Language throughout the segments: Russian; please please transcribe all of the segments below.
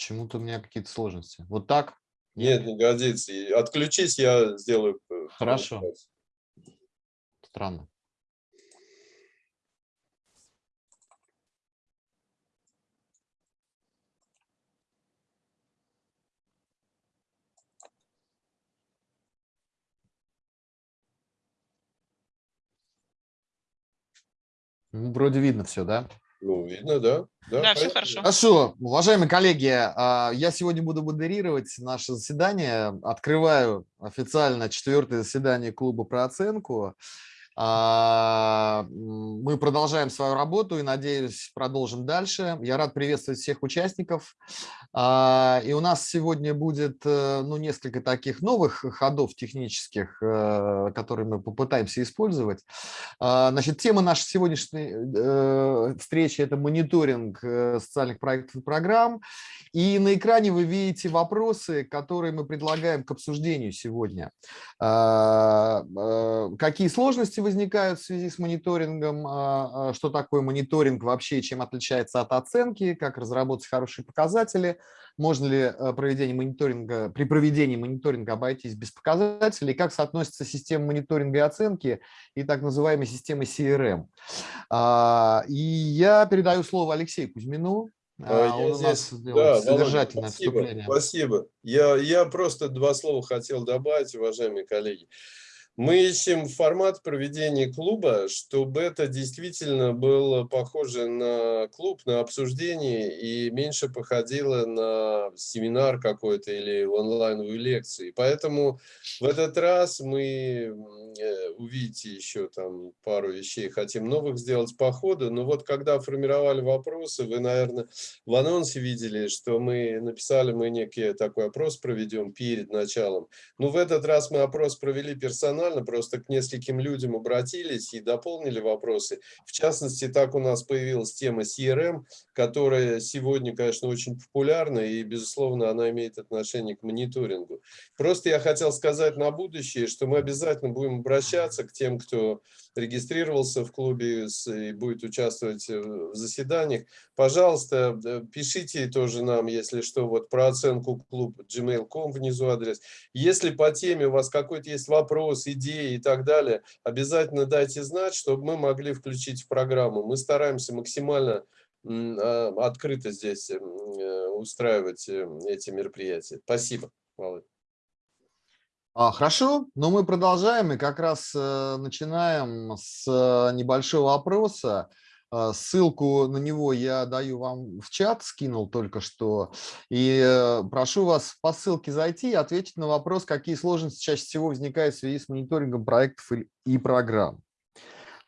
Почему-то у меня какие-то сложности. Вот так? Нет, не годится. Отключись, я сделаю. э, Хорошо. Странно. Вроде видно все, да? Ну, видно, да? Да, все поехали. хорошо. Хорошо, уважаемые коллеги, а, я сегодня буду модерировать наше заседание. Открываю официально четвертое заседание клуба про оценку. А, Мы продолжаем свою работу и, надеюсь, продолжим дальше. Я рад приветствовать всех участников. А, И у нас сегодня будет э, ну, несколько таких новых ходов технических, э, которые мы попытаемся использовать. А, Значит, тема нашей сегодняшней э, встречи – это мониторинг социальных проектов и программ. И на экране вы видите вопросы, которые мы предлагаем к обсуждению сегодня. Какие сложности возникают в связи с мониторингом, а, а, что такое мониторинг вообще, чем отличается от оценки, как разработать хорошие показатели, можно ли э, проведение мониторинга, при проведении мониторинга обойтись без показателей, как соотносится система мониторинга и оценки и так называемой системы CRM. А, И я передаю слово Алексею Кузьмину. А, А, Он у нас здесь- да, Володя, содержательное спасибо, вступление. Спасибо. Я, я просто два слова хотел добавить, уважаемые коллеги. Мы ищем формат проведения клуба, чтобы это действительно было похоже на клуб, на обсуждение и меньше походило на семинар какой-то или онлайновую лекцию. И Поэтому в этот раз мы, э, увидите еще там пару вещей, хотим новых сделать по ходу. Но вот когда формировали вопросы, вы, наверное, в анонсе видели, что мы написали, мы некий такой опрос проведем перед началом. Ну, в этот раз мы опрос провели персонально, просто к нескольким людям обратились и дополнили вопросы. В частности, так у нас появилась тема CRM, которая сегодня, конечно, очень популярна и, безусловно, она имеет отношение к мониторингу. Просто я хотел сказать на будущее, что мы обязательно будем обращаться к тем, кто регистрировался в клубе и будет участвовать э, в заседаниях. Пожалуйста, э, пишите тоже нам, если что, вот про оценку клуб gmail.com внизу адрес. Если по теме у вас какой-то есть вопрос, идеи и так далее, обязательно дайте знать, чтобы мы могли включить в программу. Мы стараемся максимально а, открыто здесь э, устраивать эти мероприятия. Спасибо, Володь. А, Хорошо, но мы продолжаем и как раз э, начинаем с э, небольшого опроса. Э, Ссылку на него я даю вам в чат, скинул только что. И прошу вас по ссылке зайти и ответить на вопрос, какие сложности чаще всего возникают в связи с мониторингом проектов и- и программ.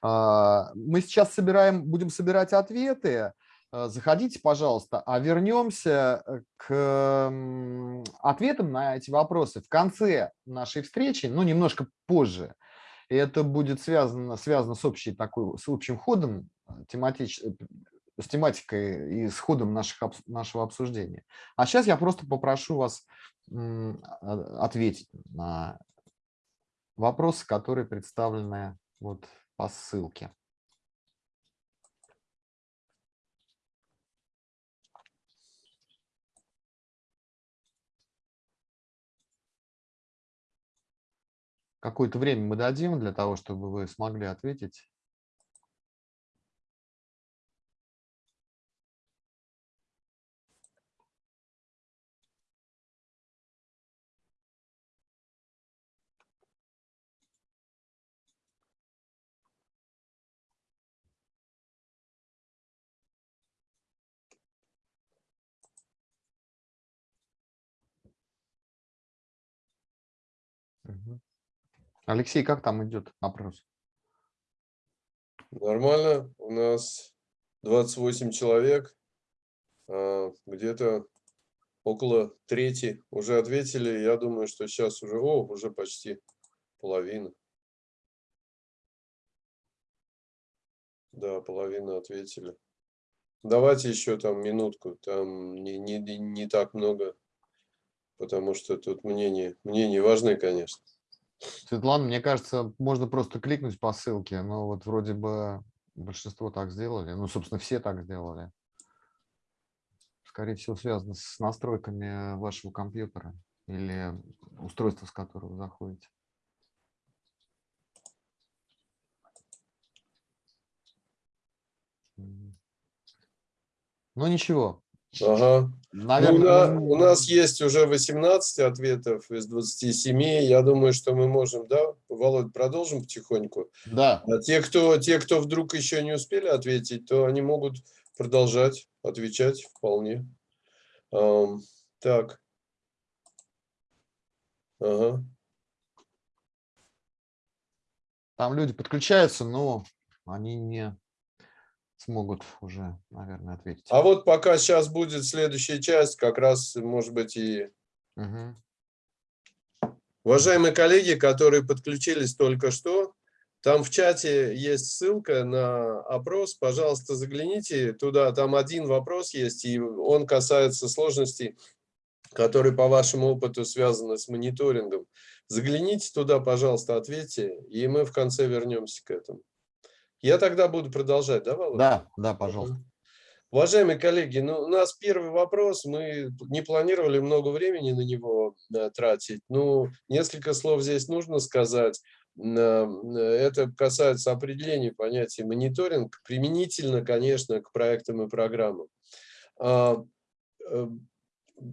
А, Мы сейчас собираем, будем собирать ответы. Э, Заходите, пожалуйста, а вернемся э, к ответам на эти вопросы в конце нашей встречи, ну, немножко позже. И это будет связано, связано с, общей такой, с общим ходом, э, тематич, с тематикой и с ходом наших, нашего обсуждения. А сейчас я просто попрошу вас а- ответить на вопросы, которые представлены вот по ссылке. Какое-то время мы дадим для того, чтобы вы смогли ответить. Алексей, как там идет опрос? Нормально, у нас 28 человек, а, где-то около трети уже ответили. Я думаю, что сейчас уже, о, уже почти половина. Да, половина ответили. Давайте еще там минутку, там не, не, не- так много, потому что тут мнения, мнения важны, конечно. Светлана, мне кажется, можно просто кликнуть по ссылке, но вот вроде бы Большинство так сделали. Ну, собственно, все так сделали. Скорее всего, связано с настройками вашего компьютера или устройства, с которого вы заходите. Ну, ничего. Ага. Наверное, ну, на, у нас есть уже 18 ответов из 27. Я думаю, что мы можем, да, Володь, продолжим потихоньку. Да. А те, кто, те, кто вдруг еще не успели ответить, то они могут продолжать отвечать вполне. Um, так. Ага. Там люди подключаются, но они не смогут уже, наверное, ответить. А вот пока сейчас будет следующая часть, как раз, может быть, и... Угу. Уважаемые коллеги, которые подключились только что, там в чате есть ссылка на опрос, пожалуйста, загляните туда, там один вопрос есть, и он касается сложностей, которые по вашему опыту связаны с мониторингом. Загляните туда, пожалуйста, ответьте, и мы в конце вернемся к этому. Я тогда буду продолжать, да, Володя? Да, да, пожалуйста. Уважаемые коллеги, ну, у нас первый вопрос, мы не планировали много времени на него да, тратить, ну, несколько слов здесь нужно сказать. Это касается определения понятия мониторинг, применительно, конечно, к проектам и программам. А, э,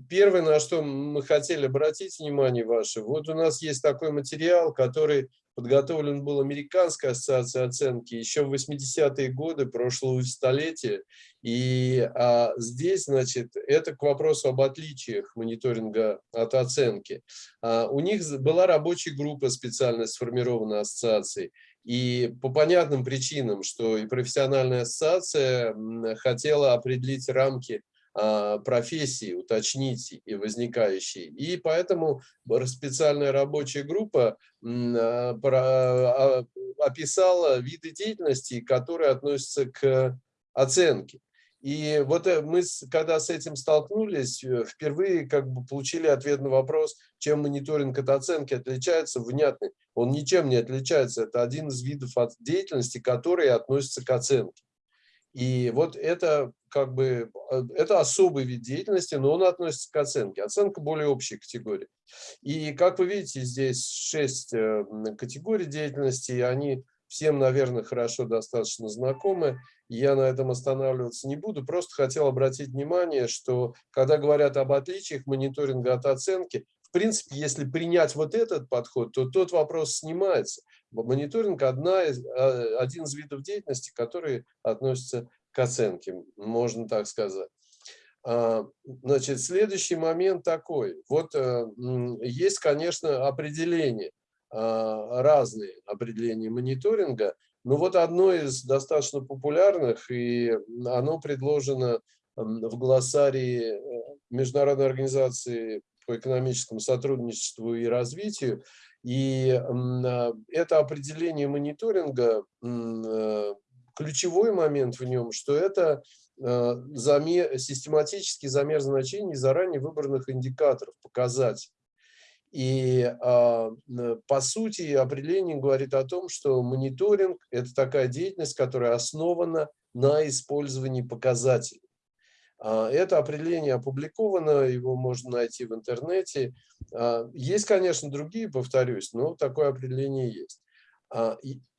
первое, на что мы хотели обратить внимание ваше, вот у нас есть такой материал, который подготовлен был Американской ассоциацией оценки еще в 80-е годы прошлого столетия. И а, здесь, значит, это к вопросу об отличиях мониторинга от оценки. А, у них была рабочая группа специально сформирована ассоциацией. И по понятным причинам, что и профессиональная ассоциация хотела определить рамки профессии, уточнить и возникающие. И поэтому специальная рабочая группа а, а, описала виды деятельности, которые относятся к оценке. И вот э, мы, когда с этим столкнулись, э, впервые как бы получили ответ на вопрос, чем мониторинг от оценки отличается, внятный. Он ничем не отличается. Это один из видов деятельности, которые относятся к оценке. И вот это как бы э, это особый вид деятельности, но он относится к оценке. Оценка более общей категории. И как вы видите, здесь шесть э, категорий деятельности, и они всем, наверное, хорошо достаточно знакомы. Я на этом останавливаться не буду. Просто хотел обратить внимание, что когда говорят об отличиях мониторинга от оценки, в принципе, если принять вот этот подход, то тот вопрос снимается. Мониторинг одна а, один из видов деятельности, который относится к оценке, можно так сказать. А, значит, следующий момент такой. Вот э, есть, конечно, определения, а, разные определения мониторинга, но вот одно из достаточно популярных, и оно предложено в глоссарии э, Международной организации по экономическому сотрудничеству и развитию, и а, это определение мониторинга, э, ключевой момент в нем, что это э, замер, систематический замер значений заранее выбранных индикаторов, показателей. И а, по сути определение говорит о том, что мониторинг – это такая деятельность, которая основана на использовании показателей. А, это определение опубликовано, его можно найти в интернете. А, есть, конечно, другие, повторюсь, но такое определение есть.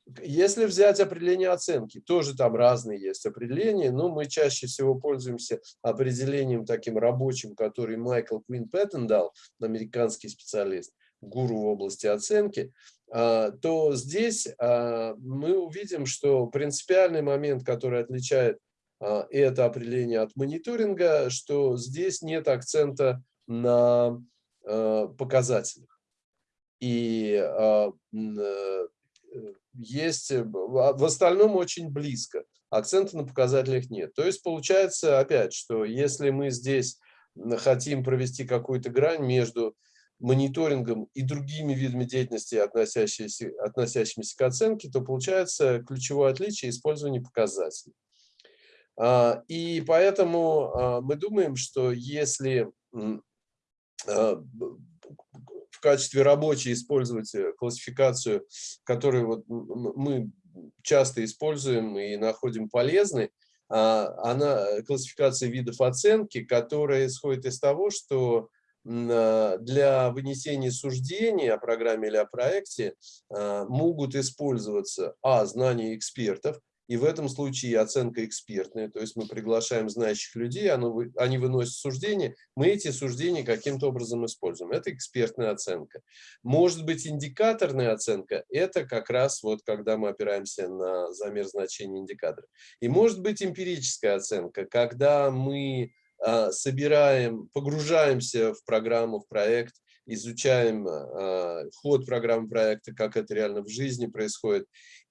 А, если взять определение оценки, тоже там разные есть определения, но мы чаще всего пользуемся определением таким рабочим, который Майкл Квин Пэттон дал, американский специалист, гуру в области оценки, то здесь мы увидим, что принципиальный момент, который отличает а, это определение от мониторинга, что здесь нет акцента на а, показателях. И а, э, есть, в остальном очень близко. Акцента на показателях нет. То есть получается опять, что если мы здесь хотим провести какую-то грань между мониторингом и другими видами деятельности, относящимися, относящимися к оценке, то получается ключевое отличие использования показателей. А, и поэтому а, мы думаем, что если а, в качестве рабочей использовать э, классификацию, которую вот мы часто используем и находим полезной, а, она классификация видов оценки, которая исходит из того, что а, для вынесения суждений о программе или о проекте а, могут использоваться а. знания экспертов, и в этом случае оценка экспертная, то есть мы приглашаем знающих людей, они выносят суждения, мы эти суждения каким-то образом используем. Это экспертная оценка. Может быть индикаторная оценка, это как раз вот когда мы опираемся на замер значения индикатора. И может быть эмпирическая оценка, когда мы а, собираем, погружаемся в программу, в проект, изучаем а, ход программы проекта, как это реально в жизни происходит,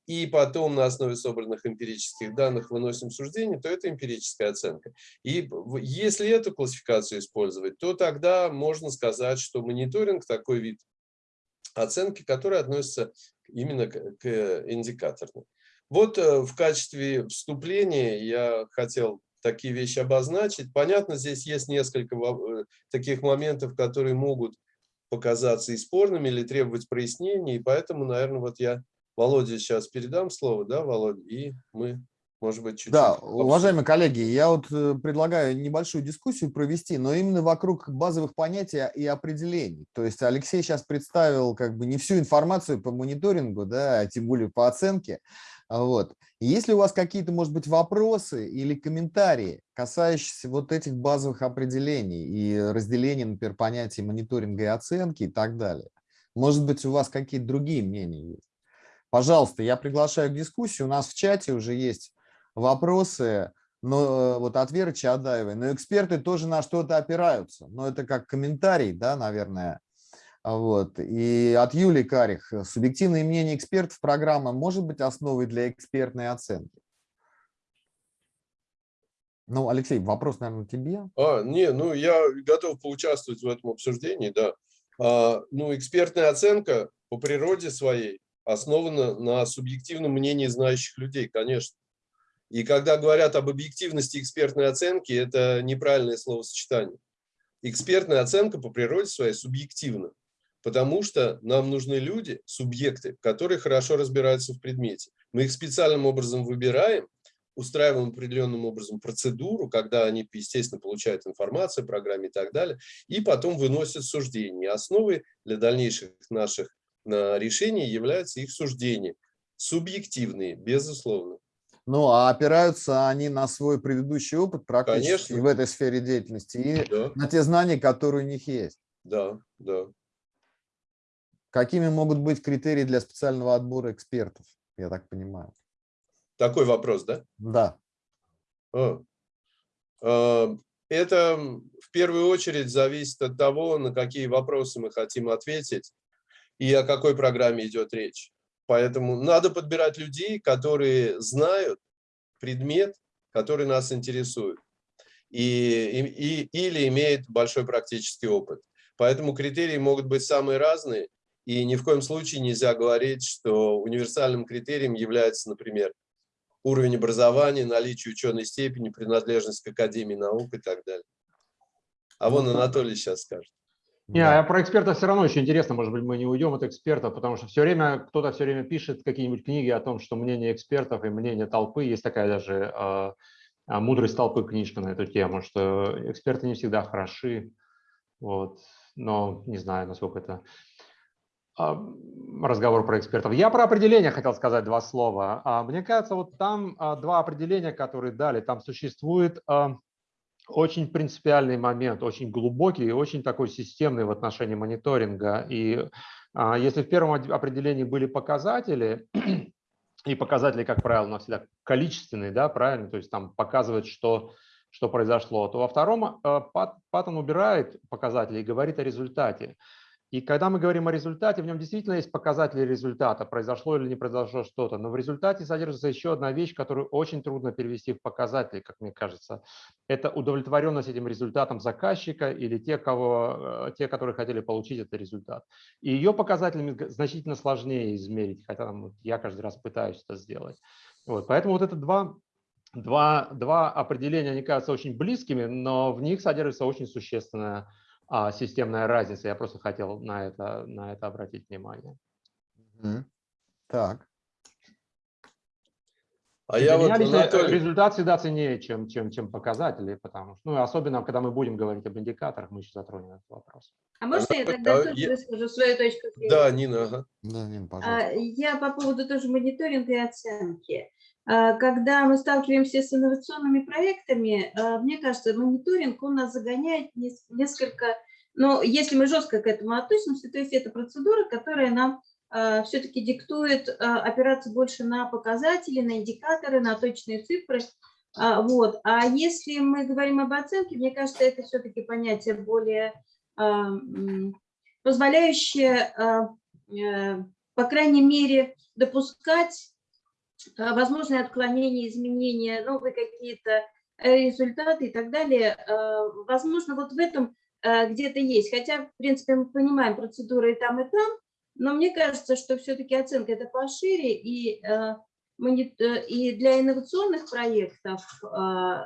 и потом на основе собранных эмпирических данных выносим суждение, то это эмпирическая оценка. И если эту классификацию использовать, то тогда можно сказать, что мониторинг такой вид оценки, который относится именно к индикаторной. Вот э, в качестве вступления я хотел такие вещи обозначить. Понятно, здесь есть несколько э, таких моментов, которые могут показаться и спорными или требовать прояснения, и поэтому, наверное, вот я Володе сейчас передам слово, да, Володя, и мы, может быть, чуть-чуть... Да, уважаемые коллеги, я вот э, предлагаю небольшую дискуссию провести, но именно вокруг базовых понятий и определений. То есть Алексей сейчас представил как бы не всю информацию по мониторингу, да, а тем более по оценке. Вот. Если у вас какие-то, может быть, вопросы или комментарии, касающиеся вот этих базовых определений и разделения, например, понятий мониторинга и оценки и так далее, может быть, у вас какие-то другие мнения есть? Пожалуйста, я приглашаю к дискуссии. У нас в чате уже есть вопросы, но э, вот от Веры Чадаевой. Но эксперты тоже на что-то опираются. Но это как комментарий, да, наверное. Вот. И от Юлии Карих. Субъективное мнение экспертов программа может быть основой для экспертной оценки? Ну, Алексей, вопрос, наверное, тебе. А, не, ну я готов поучаствовать в этом обсуждении, да. А, ну, экспертная оценка по природе своей основана на субъективном мнении знающих людей, конечно. И когда говорят об объективности экспертной оценки, это неправильное словосочетание. Экспертная оценка по природе своей субъективна, потому что нам нужны люди, субъекты, которые хорошо разбираются в предмете. Мы их специальным образом выбираем, устраиваем определенным образом процедуру, когда они, естественно, получают информацию о программе и так далее, и потом выносят суждения. Основой для дальнейших наших решения являются их суждения. Субъективные, безусловно. Ну, а опираются они на свой предыдущий опыт практически Конечно. в этой сфере деятельности и да. на те знания, которые у них есть. Да, да. Какими могут быть критерии для специального отбора экспертов, я так понимаю? Такой вопрос, да? Да. А, это в первую очередь зависит от того, на какие вопросы мы хотим ответить и о какой программе идет речь. Поэтому надо подбирать людей, которые знают предмет, который нас интересует, и, и, или имеют большой практический опыт. Поэтому критерии могут быть самые разные, и ни в коем случае нельзя говорить, что универсальным критерием является, например, уровень образования, наличие ученой степени, принадлежность к Академии наук и так далее. А вон ну, Анатолий сейчас скажет. Не, да. а про эксперта все равно очень интересно, может быть, мы не уйдем от экспертов, потому что все время кто-то все время пишет какие-нибудь книги о том, что мнение экспертов и мнение толпы, есть такая даже э, «Мудрость толпы» книжка на эту тему, что эксперты не всегда хороши, вот, но не знаю, насколько это разговор про экспертов. Я про определение хотел сказать два слова. А, мне кажется, вот там два определения, которые дали, там существует очень принципиальный момент, очень глубокий и очень такой системный в отношении мониторинга. И а, если в первом определении были показатели, и показатели, как правило, у нас всегда количественные, да, правильно, то есть там показывает, что, что произошло, то во втором э, Паттон убирает показатели и говорит о результате. И когда мы говорим о результате, в нем действительно есть показатели результата, произошло или не произошло что-то. Но в результате содержится еще одна вещь, которую очень трудно перевести в показатели, как мне кажется. Это удовлетворенность этим результатом заказчика или те, кого, э, те которые хотели получить этот результат. И ее показателями значительно сложнее измерить, хотя там, я каждый раз пытаюсь это сделать. Вот, поэтому вот это два Два, два определения, они кажутся очень близкими, но в них содержится очень существенная а, системная разница. Я просто хотел на это, на это обратить внимание. Так. А я вот, лично Анатолий, результат всегда ценнее, чем, чем, чем показатели, потому что, ну, особенно, когда мы будем говорить об индикаторах, мы еще затронем этот вопрос. А можно я тогда а тоже я- выскажу свою точку зрения? да, Нина, ага. Да, Нина, А, пожалуйста. Я по поводу тоже мониторинга и оценки. А, Когда мы сталкиваемся с инновационными проектами, а, мне кажется, мониторинг, он нас загоняет нес- несколько, но если мы жестко к этому относимся, то есть это процедура, которая нам все-таки диктует а, опираться больше на показатели, на индикаторы, на точные цифры. А, Вот. А если мы говорим об оценке, мне кажется, это все-таки понятие более а, позволяющее, а, э, по крайней мере, допускать а, возможные отклонения, изменения, новые какие-то э, результаты и так далее. А, Возможно, вот в этом где-то есть. Хотя, в принципе, мы понимаем процедуры и там, и там, но мне кажется, что все-таки оценка это пошире, и, э, э, и для инновационных проектов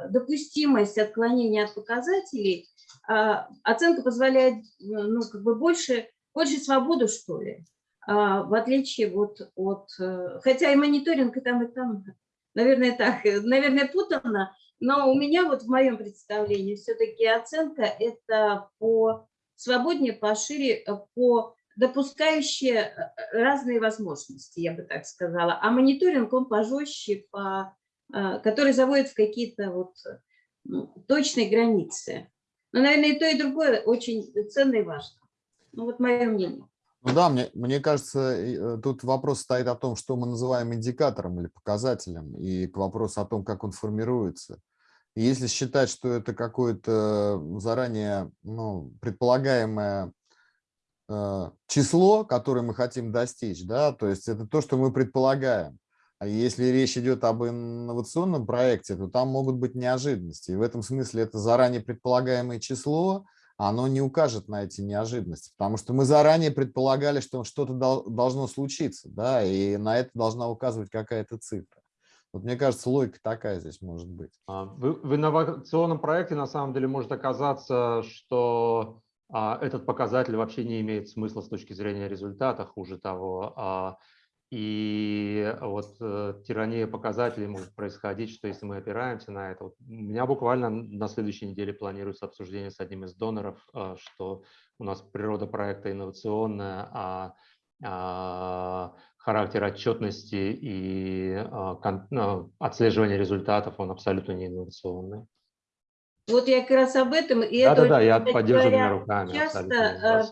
допустимость отклонения от показателей, оценка позволяет э, ну, как бы больше, больше свободу, что ли, в отличие вот от... э, Хотя и мониторинг и там, и там, наверное, так, э, наверное, путанно, но у меня вот в моем представлении все-таки оценка это по свободнее, пошире, э, по допускающие разные возможности, я бы так сказала. А мониторинг, он пожестче, по, который заводит в какие-то вот ну, точные границы. Но, наверное, и то, и другое очень ценно и важно. Ну, вот мое мнение. Ну да, мне, мне кажется, э, тут вопрос стоит о том, что мы называем индикатором или показателем, и к вопросу о том, как он формируется. Если считать, что это какое-то заранее ну, предполагаемое э, число, которое мы хотим достичь, да, то есть это то, что мы предполагаем. А если речь идет об инновационном проекте, то там могут быть неожиданности. И в этом смысле это заранее предполагаемое число, оно не укажет на эти неожиданности, потому что мы заранее предполагали, что что-то дол- должно случиться, да, и на это должна указывать какая-то цифра. Вот мне кажется, логика такая здесь может быть. А, В, в инновационном проекте на самом деле может оказаться, что а, этот показатель вообще не имеет смысла с точки зрения результата, хуже того. а, и вот э, тирания показателей может происходить, что если мы опираемся на это. Вот у меня буквально на следующей неделе планируется обсуждение с одним из доноров, а, что у нас природа проекта инновационная, а а, характер отчетности и а, кон- ну, отслеживание результатов, он абсолютно не инновационный. Вот я как раз об этом. И это Да-да-да, очень, я поддерживаю руками. часто,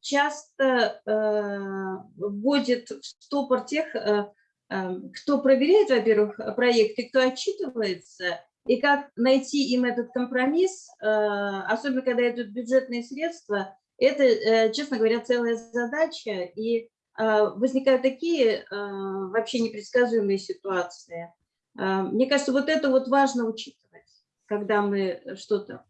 часто э, вводит в стопор тех, э, э, кто проверяет, во-первых, проекты, кто отчитывается, и как найти им этот компромисс, э, особенно когда идут бюджетные средства, это, э, честно говоря, целая задача, и э, возникают такие э, вообще непредсказуемые ситуации. Э, Мне кажется, вот это вот важно учитывать, когда мы что-то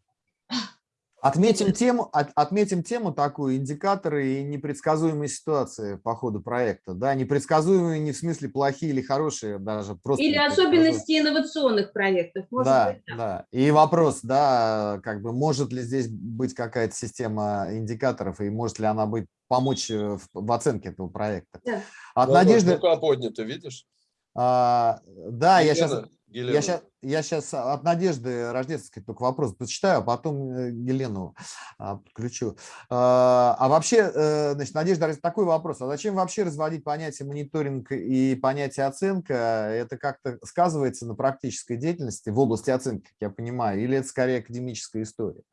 Отметим тему, от- отметим тему такую, индикаторы и непредсказуемые ситуации по ходу проекта. Да, непредсказуемые не в смысле плохие или хорошие, даже просто Или особенности инновационных проектов. Может Да, быть, так. да. И вопрос, да, как бы может ли здесь быть какая-то система индикаторов и может ли она быть помочь э, в, в оценке этого проекта? Да. От вот Надежды, Рука поднята, видишь? а, да, я сейчас, Я сейчас, я сейчас от Надежды Рождественской только вопрос прочитаю, а потом э, Елену а, подключу. А а вообще, э, значит, Надежда, такой вопрос. А зачем вообще разводить понятие мониторинг и понятие оценка? Это как-то сказывается на практической деятельности в области оценки, как я понимаю, или это скорее академическая история?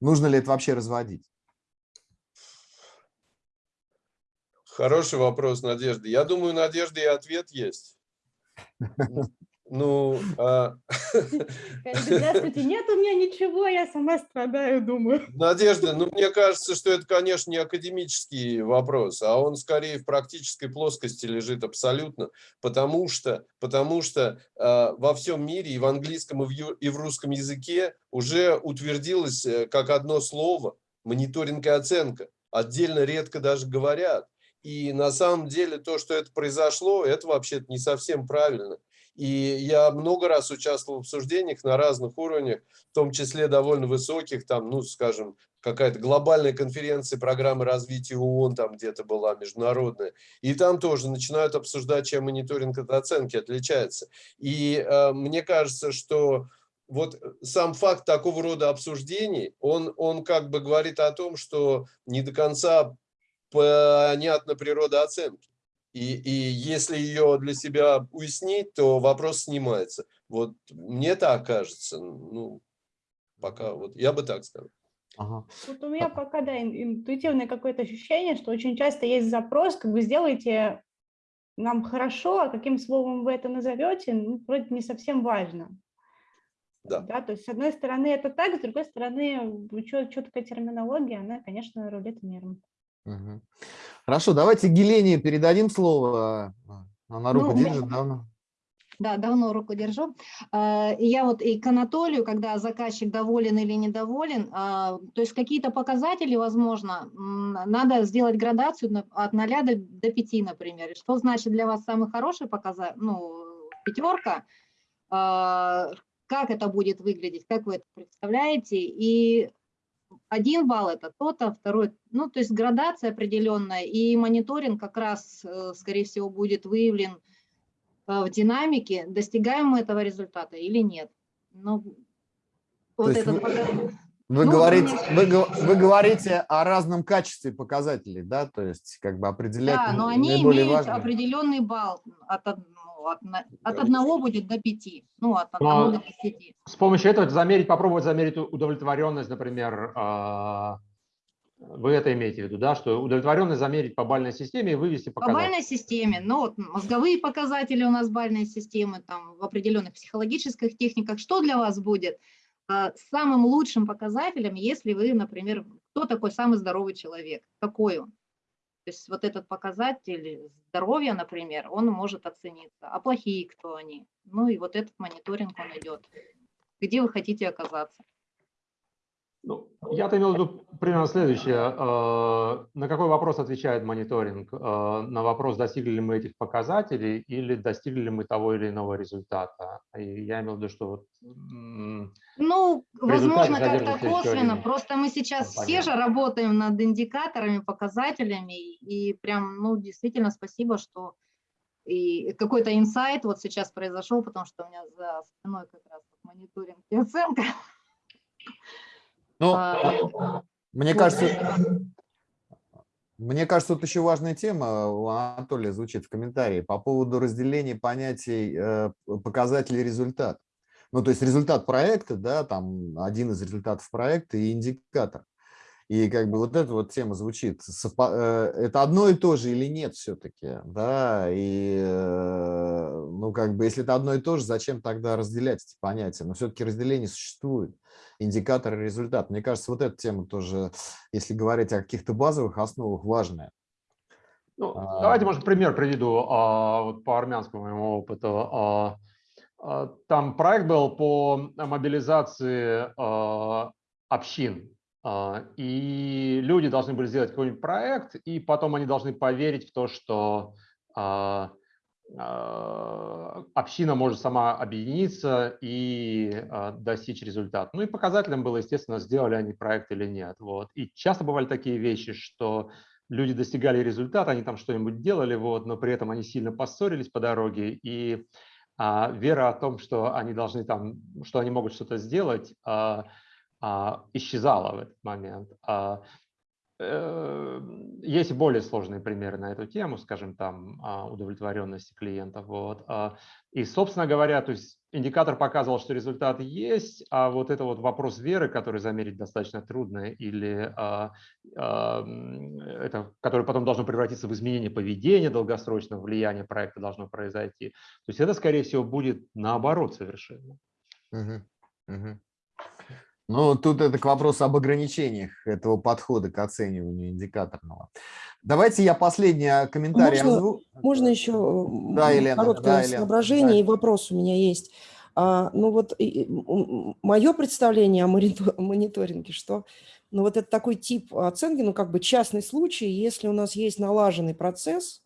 Нужно ли это вообще разводить? Хороший вопрос, Надежда. Я думаю, Надежда и ответ есть. Ну, а, Здравствуйте, нет у меня ничего, я сама страдаю, думаю. Надежда, ну, мне кажется, что это, конечно, не академический вопрос, а он скорее в практической плоскости лежит абсолютно, потому что, потому что э, во всем мире и в английском, и в, ю- и в русском языке уже утвердилось э, как одно слово мониторинг и оценка. Отдельно редко даже говорят. И на самом деле то, что это произошло, это вообще-то не совсем правильно. И я много раз участвовал в обсуждениях на разных уровнях, в том числе довольно высоких, там, ну, скажем, какая-то глобальная конференция программы развития ООН там где-то была международная. И там тоже начинают обсуждать, чем мониторинг от оценки отличается. И э, мне кажется, что вот сам факт такого рода обсуждений, он, он как бы говорит о том, что не до конца понятна природа оценки. И, и если ее для себя уяснить, то вопрос снимается. Вот мне так кажется. Ну, пока вот я бы так сказал. Ага. Вот у меня пока, да, интуитивное какое-то ощущение, что очень часто есть запрос, как вы сделаете нам хорошо, а каким словом вы это назовете, ну, вроде не совсем важно. Да. да. То есть, с одной стороны, это так, с другой стороны, четкая терминология, она, конечно, рулит миром. Угу. Хорошо, давайте Гелене передадим слово. Она руку ну, держит давно. Да, давно руку держу. А, я вот и к Анатолию, когда заказчик доволен или недоволен, а, то есть какие-то показатели, возможно, надо сделать градацию от 0 до, до 5, например. Что значит для вас самый хороший показатель, ну, пятерка, а, как это будет выглядеть, как вы это представляете, и один балл это то-то, второй, ну, то есть градация определенная, и мониторинг как раз, э, скорее всего, будет выявлен э, в динамике, достигаем мы этого результата или нет. Ну, вот этот вы, вы, ну, говорите, вы, вы говорите о разном качестве показателей, да, то есть как бы определять Да, но они имеют важные. определенный балл от от, от одного будет до пяти, ну, от одного Но до десяти. С помощью этого замерить, попробовать замерить удовлетворенность, например, а, вы это имеете в виду, да, что удовлетворенность замерить по бальной системе и вывести показатели? По бальной системе, ну, вот мозговые показатели у нас бальной системы, там, в определенных психологических техниках. Что для вас будет а, самым лучшим показателем, если вы, например, кто такой самый здоровый человек? Какой он? То есть вот этот показатель здоровья, например, он может оцениться. А плохие кто они? Ну и вот этот мониторинг он идет. Где вы хотите оказаться? Ну, я-то имел в виду примерно следующее. Э, на какой вопрос отвечает мониторинг? Э, на вопрос, достигли ли мы этих показателей или достигли ли мы того или иного результата? И я имел в виду, что вот... Ну, возможно, как-то косвенно. Просто мы сейчас ну, все же работаем над индикаторами, показателями. И прям, ну, действительно спасибо, что и какой-то инсайт вот сейчас произошел, потому что у меня за спиной как раз мониторинг и оценка. Ну, а, мне кажется, мне кажется, тут еще важная тема у Анатолия звучит в комментарии по поводу разделения понятий э, показателей результат. Ну, то есть результат проекта, да, там один из результатов проекта и индикатор. И как бы вот эта вот тема звучит, э, это одно и то же или нет все-таки, да, и э, ну как бы если это одно и то же, зачем тогда разделять эти понятия? Но все-таки разделение существует, индикатор и результат. Мне кажется, вот эта тема тоже, если говорить о каких-то базовых основах, важная. Ну, а... Давайте, может, пример приведу а, вот по армянскому моему опыту. А, а, там проект был по мобилизации а, общин и люди должны были сделать какой-нибудь проект, и потом они должны поверить в то, что а, а, община может сама объединиться и достичь результата. Ну и показателем было, естественно, сделали они проект или нет. Вот. И часто бывали такие вещи, что люди достигали результата, они там что-нибудь делали, вот, но при этом они сильно поссорились по дороге, и а, вера о том, что они должны там, что они могут что-то сделать, а, а, исчезала в этот момент. А, э, есть более сложные примеры на эту тему, скажем, там а, удовлетворенности клиентов. Вот. И, собственно говоря, то есть индикатор показывал, что результат есть, а вот это вот вопрос веры, который замерить достаточно трудно, или это, который потом должно превратиться в изменение поведения долгосрочного влияния проекта должно произойти. То есть это, скорее всего, будет наоборот совершенно. Угу. Угу. Ну, тут это к вопросу об ограничениях этого подхода к оцениванию индикаторного. Давайте я последний а, комментарий можно, озву... можно еще да, Елена, короткое да, соображение да. и вопрос у меня есть. А, ну вот и, мое представление о мониторинге, что ну вот это такой тип оценки, ну как бы частный случай, если у нас есть налаженный процесс,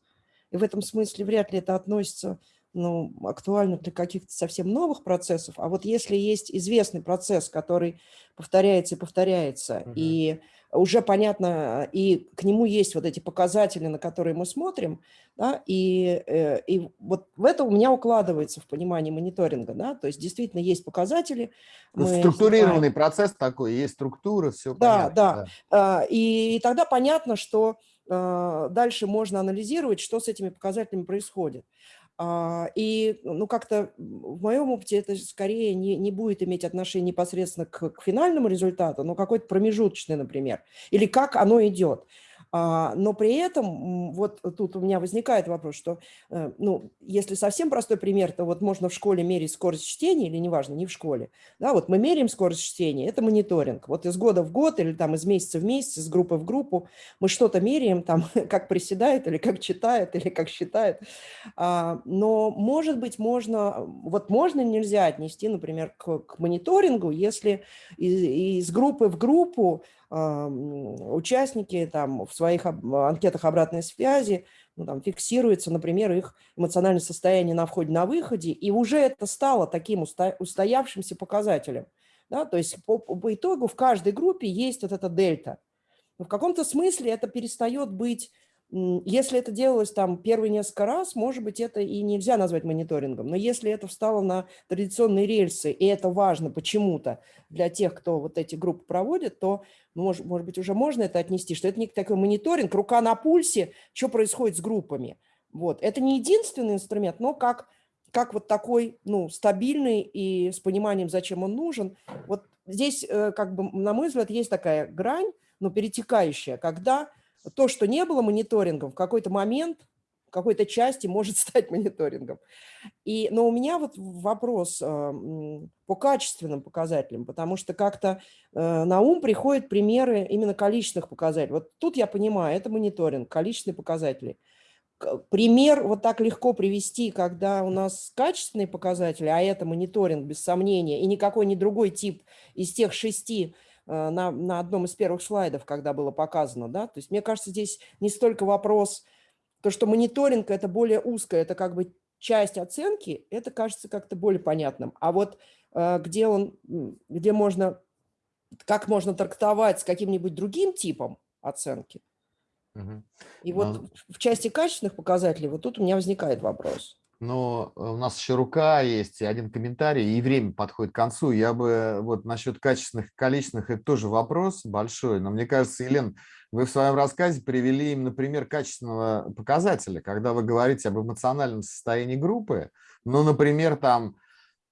и в этом смысле вряд ли это относится ну, актуально для каких-то совсем новых процессов. А вот если есть известный процесс, который повторяется и повторяется, Мгм. и уже понятно, и к нему есть вот эти показатели, на которые мы смотрим, да, и, э, и вот в это у меня укладывается в понимание мониторинга, да, то есть действительно есть показатели. Мы структурированный знаем- процесс такой, есть структура, все Да, да. А, И тогда понятно, что а, дальше можно анализировать, что с этими показателями происходит. А, И ну, как-то в моем опыте это скорее не, не будет иметь отношение непосредственно к, к финальному результату, но какой-то промежуточный, например, или как оно идет. А, Но при этом вот тут у меня возникает вопрос, что, э, ну, если совсем простой пример, то вот можно в школе мерить скорость чтения или неважно, не в школе. Да, вот мы меряем скорость чтения, это мониторинг. Вот из года в год или там из месяца в месяц, из группы в группу мы что-то меряем, там, как приседает или как читает или как считает. А, Но, может быть, можно, вот можно нельзя отнести, например, к, к мониторингу, если из, из группы в группу участники там в своих об- анкетах обратной связи ну, там, фиксируется, например, их эмоциональное состояние на входе, на выходе, и уже это стало таким устоявшимся показателем. Да? То есть по, по итогу в каждой группе есть вот эта дельта. В каком-то смысле это перестает быть, если это делалось там первые несколько раз, может быть, это и нельзя назвать мониторингом, но если это встало на традиционные рельсы, и это важно почему-то для тех, кто вот эти группы проводит, то, может, может быть, уже можно это отнести, что это не такой мониторинг, рука на пульсе, что происходит с группами. Вот. Это не единственный инструмент, но как, как вот такой, ну, стабильный и с пониманием, зачем он нужен. Вот здесь, э, как бы, на мой взгляд, есть такая грань, но перетекающая, когда то, что не было мониторингом, в какой-то момент, в какой-то части может стать мониторингом. И, но у меня вот вопрос а, м, по качественным показателям, потому что как-то э, на ум приходят примеры именно количественных показателей. Вот тут я понимаю, это мониторинг, количественные показатели. Пример вот так легко привести, когда у нас качественные показатели, а это мониторинг без сомнения, и никакой не другой тип из тех шести на, на одном из первых слайдов, когда было показано, да, то есть мне кажется, здесь не столько вопрос, то, что мониторинг это более узкое, это как бы часть оценки, это кажется как-то более понятным. А вот э, где он, где можно, как можно трактовать с каким-нибудь другим типом оценки, и вот в части качественных показателей, вот тут у меня возникает вопрос. Но э, у нас еще рука есть, и один комментарий, и время подходит к концу. Я бы вот насчет качественных количественных, это тоже вопрос большой, но мне кажется, Елен, вы в своем рассказе привели именно пример качественного показателя, когда вы говорите об эмоциональном состоянии группы, ну, например, там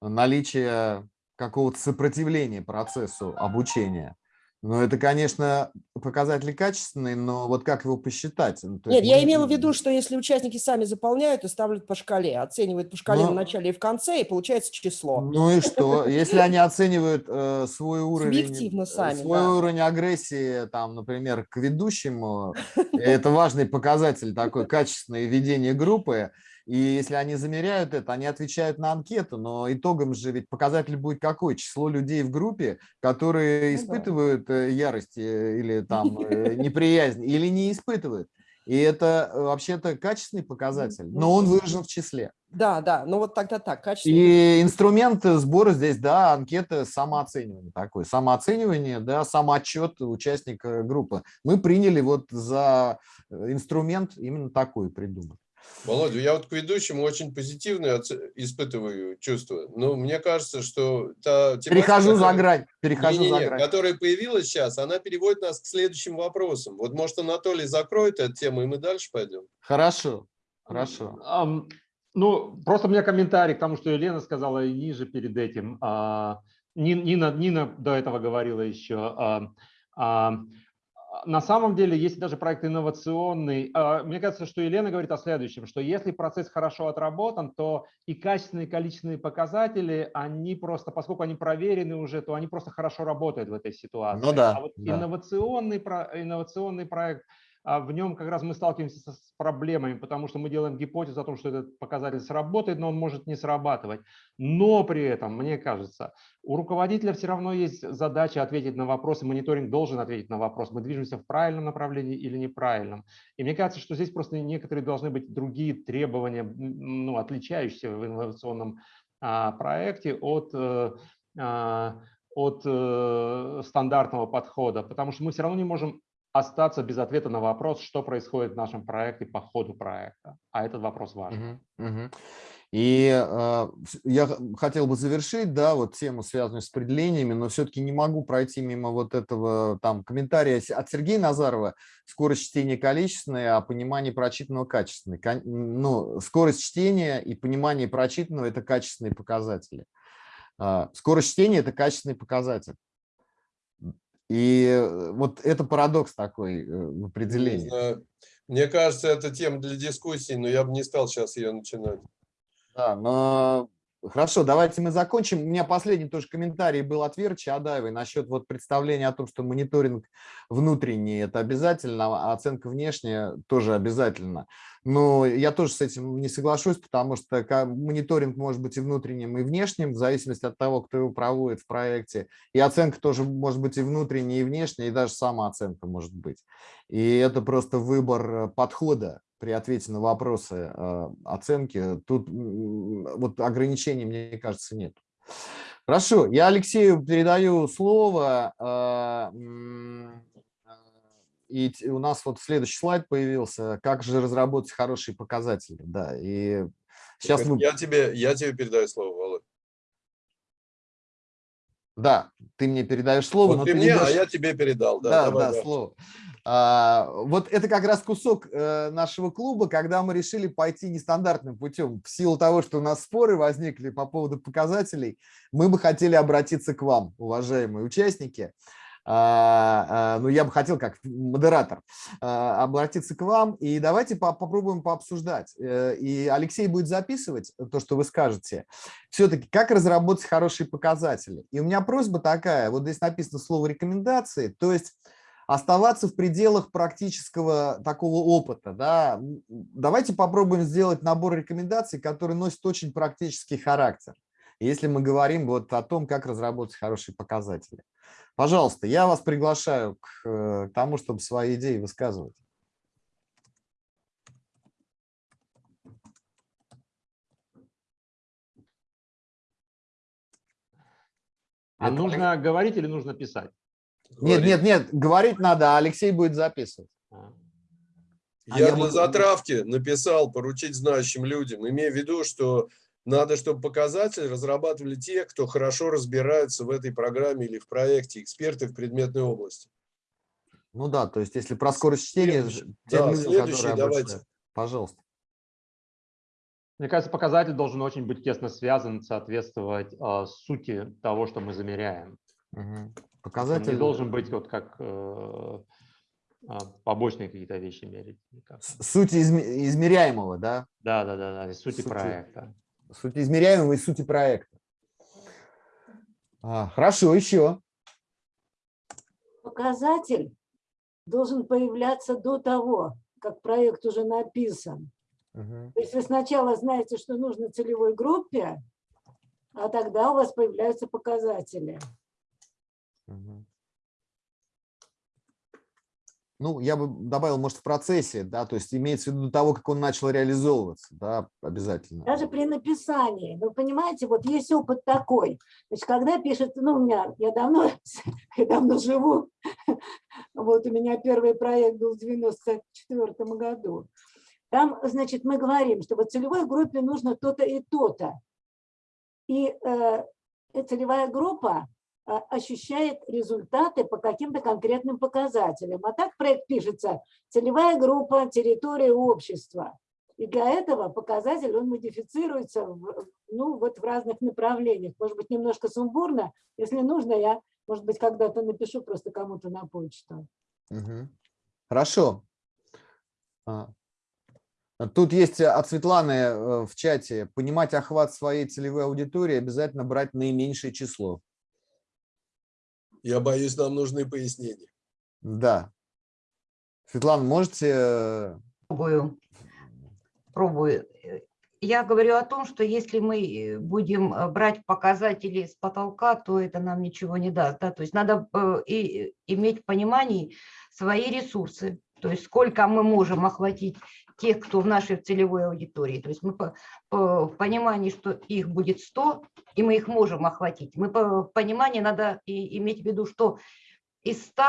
наличие какого-то сопротивления процессу обучения. Ну, это, конечно, показатели качественные, но вот как его посчитать? Ну, Нет, есть я имела в виду, что если участники сами заполняют и ставят по шкале, оценивают по шкале Но- в начале и в конце, и получается число. Ну и что? Если они оценивают э, свой уровень, Субъективно э, сами, свой да. уровень агрессии, там, например, к ведущему, это важный показатель такой качественное ведение группы. И если они замеряют это, они отвечают на анкету, но итогом же ведь показатель будет какой? Число людей в группе, которые Ну испытывают э, ярость э, или там э, неприязнь, или не испытывают. И это вообще-то качественный показатель, но он выражен в числе. Да, да, ну вот тогда так, качественные И инструмент сбора здесь, да, анкета самооценивания такой. Самооценивание, да, самоотчет участника группы. Мы приняли вот за инструмент именно такой придумать. Володя, я вот к ведущему очень позитивное оце- испытываю чувство. Но мне кажется, что та тематика, Перехожу за которая- грань, перехожу за Не-не-не, грань. которая появилась сейчас, она переводит нас к следующим вопросам. Вот, может, Анатолий закроет эту тему, и мы дальше пойдем. Хорошо, хорошо. Ам, Ну, просто у меня комментарий к тому, что Елена сказала и ниже перед этим. Нин- Нина, Нина до этого говорила еще. а, а, На самом деле, есть даже проект инновационный. А, Мне кажется, что Елена говорит о следующем, что если процесс хорошо отработан, то и качественные, и количественные показатели, они просто, поскольку они проверены уже, то они просто хорошо работают в этой ситуации. Ну да, А вот да. инновационный, инновационный проект, а в нем как раз мы сталкиваемся с проблемами, потому что мы делаем гипотезу о том, что этот показатель сработает, но он может не срабатывать. Но при этом, мне кажется, у руководителя все равно есть задача ответить на вопросы, мониторинг должен ответить на вопрос, мы движемся в правильном направлении или неправильном. И мне кажется, что здесь просто некоторые должны быть другие требования, ну, отличающиеся в инновационном а, проекте от, э, а, от э, стандартного подхода, потому что мы все равно не можем остаться без ответа на вопрос, что происходит в нашем проекте по ходу проекта. А этот вопрос важен. Мгм, мгм. И э, я хотел бы завершить, да, вот тему, связанную с определениями, но все-таки не могу пройти мимо вот этого там комментария от Сергея Назарова. Скорость чтения количественная, а понимание прочитанного качественное. Ну, скорость чтения и понимание прочитанного – это качественные показатели. А, Скорость чтения – это качественный показатель. И э, вот это парадокс такой э, в определении. Мне кажется, это тема для дискуссии, но я бы не стал сейчас ее начинать. Да, но хорошо, давайте мы закончим. У меня последний тоже комментарий был от Веры Чадаевой насчет вот представления о том, что мониторинг внутренний – это обязательно, а оценка внешняя тоже обязательно. Но я тоже с этим не соглашусь, потому что мониторинг может быть и внутренним, и внешним, в зависимости от того, кто его проводит в проекте. И оценка тоже может быть и внутренняя, и внешняя, и даже самооценка может быть. И это просто выбор э, подхода при ответе на вопросы э, оценки. Тут вот ограничений, мне кажется, нет. Хорошо, я Алексею передаю слово. И у нас вот следующий слайд появился. Как же разработать хорошие показатели? Да, и сейчас мы... Я тебе, я тебе передаю слово, Володь. Да, ты мне передаешь слово, Вот но ты ты мне, а ведешь- я тебе передал. Да, Да, давай, да, да. слово. А, вот это как раз кусок э, нашего клуба, когда мы решили пойти нестандартным путем. В силу того, что у нас споры возникли по поводу показателей, мы бы хотели обратиться к вам, уважаемые участники. А, а, ну, я бы хотел, как модератор, а, обратиться к вам. И давайте по- попробуем пообсуждать. Э, И Алексей будет записывать то, что вы скажете. Все-таки, как разработать хорошие показатели? И у меня просьба такая, вот здесь написано слово рекомендации, то есть оставаться в пределах практического такого опыта. Да? Давайте попробуем сделать набор рекомендаций, который носит очень практический характер, если мы говорим вот о том, как разработать хорошие показатели. Пожалуйста, я вас приглашаю к э, тому, чтобы свои идеи высказывать. А Это нужно говорить или нужно писать? Нет, Говори. нет, нет, говорить надо, а Алексей будет записывать. А. А Я я для буду- затравки написал поручить знающим людям, имея в виду, что надо, чтобы показатели разрабатывали те, кто хорошо разбираются в этой программе или в проекте, эксперты в предметной области. Ну да, то есть если про скорость чтения, Да, людям, следующий которые давайте. обучают. Пожалуйста. Мне кажется, показатель должен очень быть тесно связан, соответствовать э, сути того, что мы замеряем. Он Показатель не должен быть вот как э, а, побочные какие-то вещи мерить. с- сути изме- измеряемого, да? Да, да, да, да, сути Сути. проекта. Сути измеряемого и сути проекта. А, хорошо, еще. показатель должен появляться до того, как проект уже написан. Мгм. То есть вы сначала знаете, что нужно целевой группе, а тогда у вас появляются показатели. Мгм. Ну, я бы добавил, может, в процессе, да, то есть имеется в виду того, как он начал реализовываться, да, обязательно. Даже при написании. Вы понимаете, вот есть опыт такой. Значит, когда пишет, ну, у меня, я давно, я давно живу, вот у меня первый проект был в 94 году. Там, значит, мы говорим, что вот целевой группе нужно то-то и то-то. И э, целевая группа ощущает результаты по каким-то конкретным показателям. А так проект пишется целевая группа, территория общества. И для этого показатель, он модифицируется в, ну, вот в разных направлениях. Может быть, немножко сумбурно. Если нужно, я, может быть, когда-то напишу просто кому-то на почту. Мгм. Хорошо. А, Тут есть от Светланы э, в чате. Понимать охват своей целевой аудитории обязательно брать наименьшее число. Я боюсь, нам нужны пояснения. Да. Светлана, можете... э, Пробую. Пробую. Я говорю о том, что если мы будем э, брать показатели с потолка, то это нам ничего не даст. Да? То есть надо э, и, иметь в понимании свои ресурсы, то есть сколько мы можем охватить тех, кто в нашей целевой аудитории. То есть мы по, по- в понимании, что их будет 100, и мы их можем охватить. Мы по, в понимании надо и иметь в виду, что из 100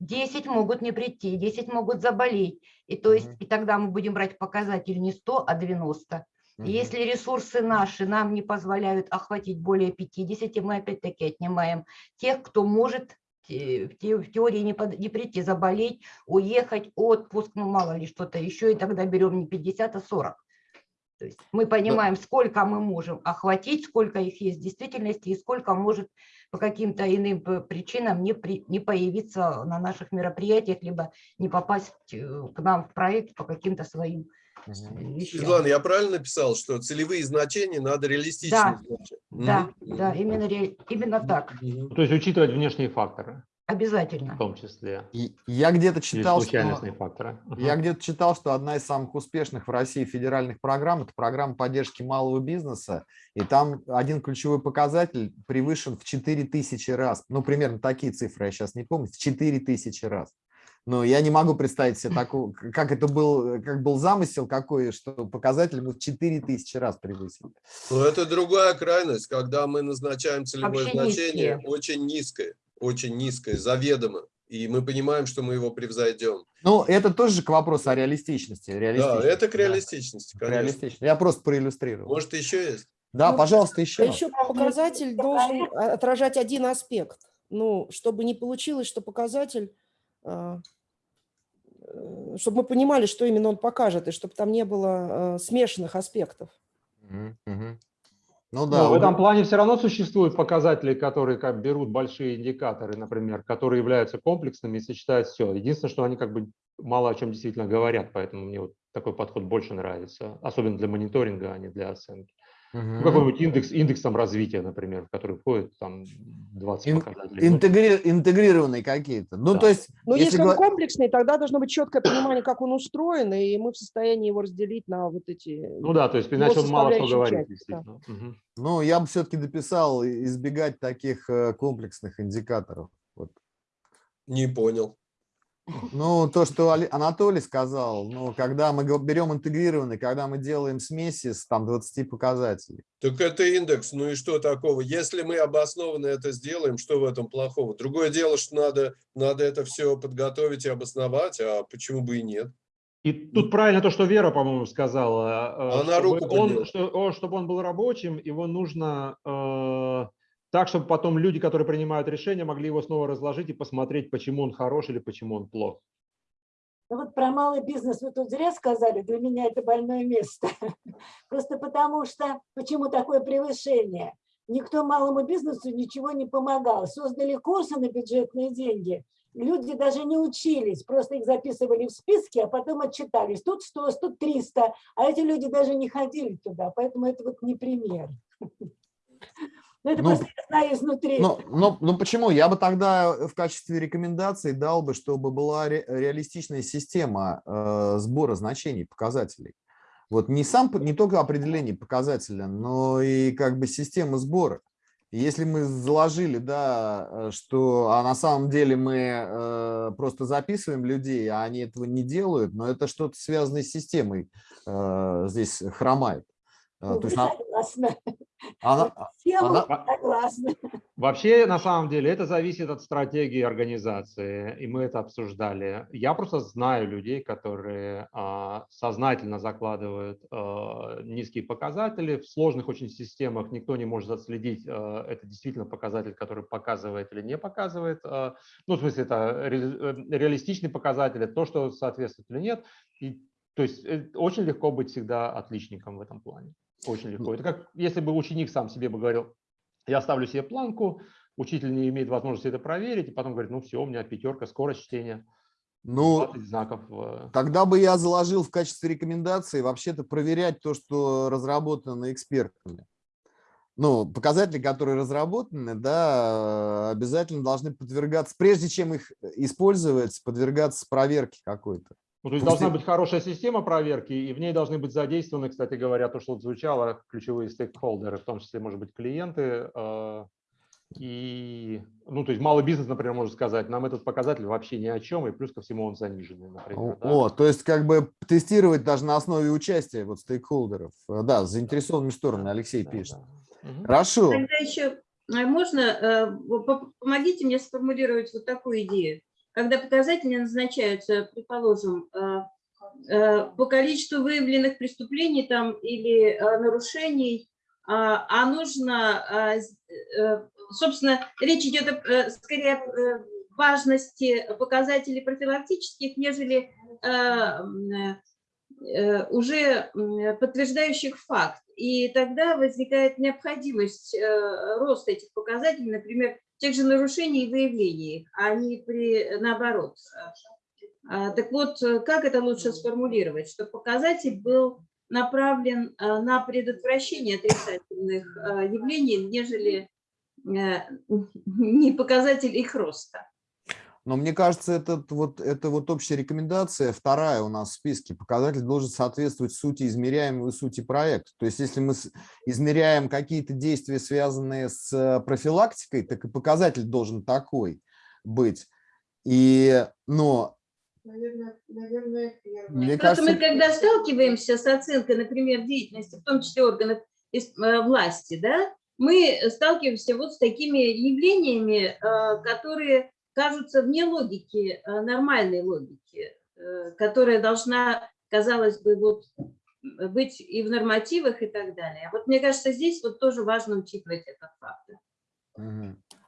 10 могут не прийти, 10 могут заболеть. И, то есть, Мгм. и тогда мы будем брать показатель не 100, а 90. И мгм. Если ресурсы наши нам не позволяют охватить более 50, мы опять-таки отнимаем тех, кто может в те- в теории не, под- не прийти, заболеть, уехать, отпуск, ну мало ли что-то еще, и тогда берем не 50, а 40. То есть мы понимаем, сколько мы можем охватить, сколько их есть в действительности, и сколько может по каким-то иным п- причинам не, при- не появиться на наших мероприятиях, либо не попасть э, к нам в проект по каким-то своим Вещам. Светлана, я правильно написал, что целевые значения надо реалистично Да, значить? Да, Мгм. да, именно, именно так. То есть учитывать внешние факторы в обязательно. том числе. И Я где-то читал, что... факторы. Я где-то читал, что одна из самых успешных в России федеральных программ – это программа поддержки малого бизнеса, и там один ключевой показатель превышен в 4000 раз. Ну, примерно такие цифры, я сейчас не помню, в 4000 раз. Но я не могу представить себе такого, как это был, как был замысел какой, что показатель мы в 4000 раз превысили. Ну, это другая крайность, когда мы назначаем целевое Вообще значение низкие. очень низкое, очень низкое, заведомо. И мы понимаем, что мы его превзойдем. Ну, это тоже к вопросу о реалистичности. Да, реалистичности, это к да. реалистичности, конечно. Реалистично. Я просто проиллюстрировал. Может, еще есть? Да, Ну, пожалуйста, А еще. еще показатель должен отражать один аспект. Ну, чтобы не получилось, что показатель, чтобы мы понимали, что именно он покажет, и чтобы там не было а, смешанных аспектов. Ну Но да, в вот этом плане все равно существуют показатели, которые как берут большие индикаторы, например, которые являются комплексными и сочетают все. Единственное, что они как бы мало о чем действительно говорят, поэтому мне вот такой подход больше нравится, особенно для мониторинга, а не для оценки. Ну, какой-нибудь индекс, индекс там развития, например, в который входит там 20 Ин- показателей. Ну, Интегри- интегрированные какие-то. Ну, Да. то есть, Но если, он гла- комплексный, тогда должно быть четкое понимание, как он устроен, и мы в состоянии его разделить на вот эти... Ну да, то есть иначе он мало что говорит, части, да. действительно. Мгм. ну, я бы все-таки дописал избегать таких э, комплексных индикаторов. Вот. Не понял. Ну, то, что Анатолий сказал, ну, когда мы берем интегрированный, когда мы делаем смеси с там 20 показателей. Так это индекс, ну и что такого? Если мы обоснованно это сделаем, что в этом плохого? Другое дело, что надо, надо это все подготовить и обосновать, а почему бы и нет? И тут правильно то, что Вера, по-моему, сказала. э, Она чтобы руку он, подняла. что, чтобы он был рабочим, его нужно э, так, чтобы потом люди, которые принимают решения, могли его снова разложить и посмотреть, почему он хорош или почему он плох. Ну вот про малый бизнес вы тут зря сказали, для меня это больное место. Просто потому что, почему такое превышение? Никто малому бизнесу ничего не помогал. Создали курсы на бюджетные деньги. Люди даже не учились, просто их записывали в списки, а потом отчитались. Тут 100, тут 300, а эти люди даже не ходили туда, поэтому это вот не пример. Ну, это Ну, просто я знаю изнутри. Ну, ну, ну, почему? Я бы тогда в качестве рекомендации дал бы, чтобы была ре- реалистичная система э, сбора значений, показателей. Вот не сам, не только определение показателя, но и как бы система сбора. Если мы заложили, да, э, что а на самом деле мы э, просто записываем людей, а они этого не делают, но это что-то связанное с системой э, здесь хромает. Э, Ну, то есть согласна. она- Тема она- согласна. Вообще, на самом деле, это зависит от стратегии организации, и мы это обсуждали. Я просто знаю людей, которые а, сознательно закладывают а, низкие показатели. В сложных очень системах никто не может отследить, а, это действительно показатель, который показывает или не показывает. а, ну, в смысле, это ре- э, реалистичный показатель, это то, что соответствует или нет. И, то есть э, очень легко быть всегда отличником в этом плане. Очень легко. Это как если бы ученик сам себе бы говорил, я ставлю себе планку, учитель не имеет возможности это проверить, и потом говорит, ну все, у меня пятерка, скорость чтения, ну, 20 знаков. э, Тогда бы я заложил в качестве рекомендации вообще-то проверять то, что разработано экспертами. ну, показатели, которые разработаны, да, обязательно должны подвергаться, прежде чем их использовать, подвергаться проверке какой-то. Ну, то есть должна быть хорошая система проверки, и в ней должны быть задействованы, кстати говоря, то, что вот звучало, ключевые стейкхолдеры, в том числе, может быть, клиенты. э, И, ну, то есть малый бизнес, например, может сказать, нам этот показатель вообще ни о чем, и плюс ко всему он заниженный, например. да. О, то есть как бы тестировать даже на основе участия вот стейкхолдеров. Э, Да, с заинтересованными сторонами, Алексей Да, пишет. да. Мгм. Хорошо. Тогда еще э, можно, э, по- по- помогите мне сформулировать вот такую идею. Когда показатели назначаются, предположим, э, э, по количеству выявленных преступлений там или э, нарушений, а а нужно, а, собственно, речь идет скорее о важности показателей профилактических, нежели уже подтверждающих факт. И тогда возникает необходимость роста этих показателей, например, тех же нарушений и выявлений, а не при, наоборот. А, Так вот, э, как это лучше сформулировать, чтобы показатель был направлен э, на предотвращение отрицательных э, явлений, нежели э, не показатель их роста? Но мне кажется, это вот, это вот общая рекомендация, вторая у нас в списке. Показатель должен соответствовать сути измеряемого и сути проекта. То есть если мы измеряем какие-то действия, связанные с э, профилактикой, так и показатель должен такой быть. И, но, Наверное, наверное, первое. мне Просто мы, кажется, когда сталкиваемся с оценкой, например, деятельности, в том числе органов э, власти, да, мы сталкиваемся вот с такими явлениями, э, которые кажутся вне логики, э, нормальной логики, э, которая должна, казалось бы, вот м, быть и в нормативах и так далее. Вот мне кажется, здесь вот тоже важно учитывать этот фактор.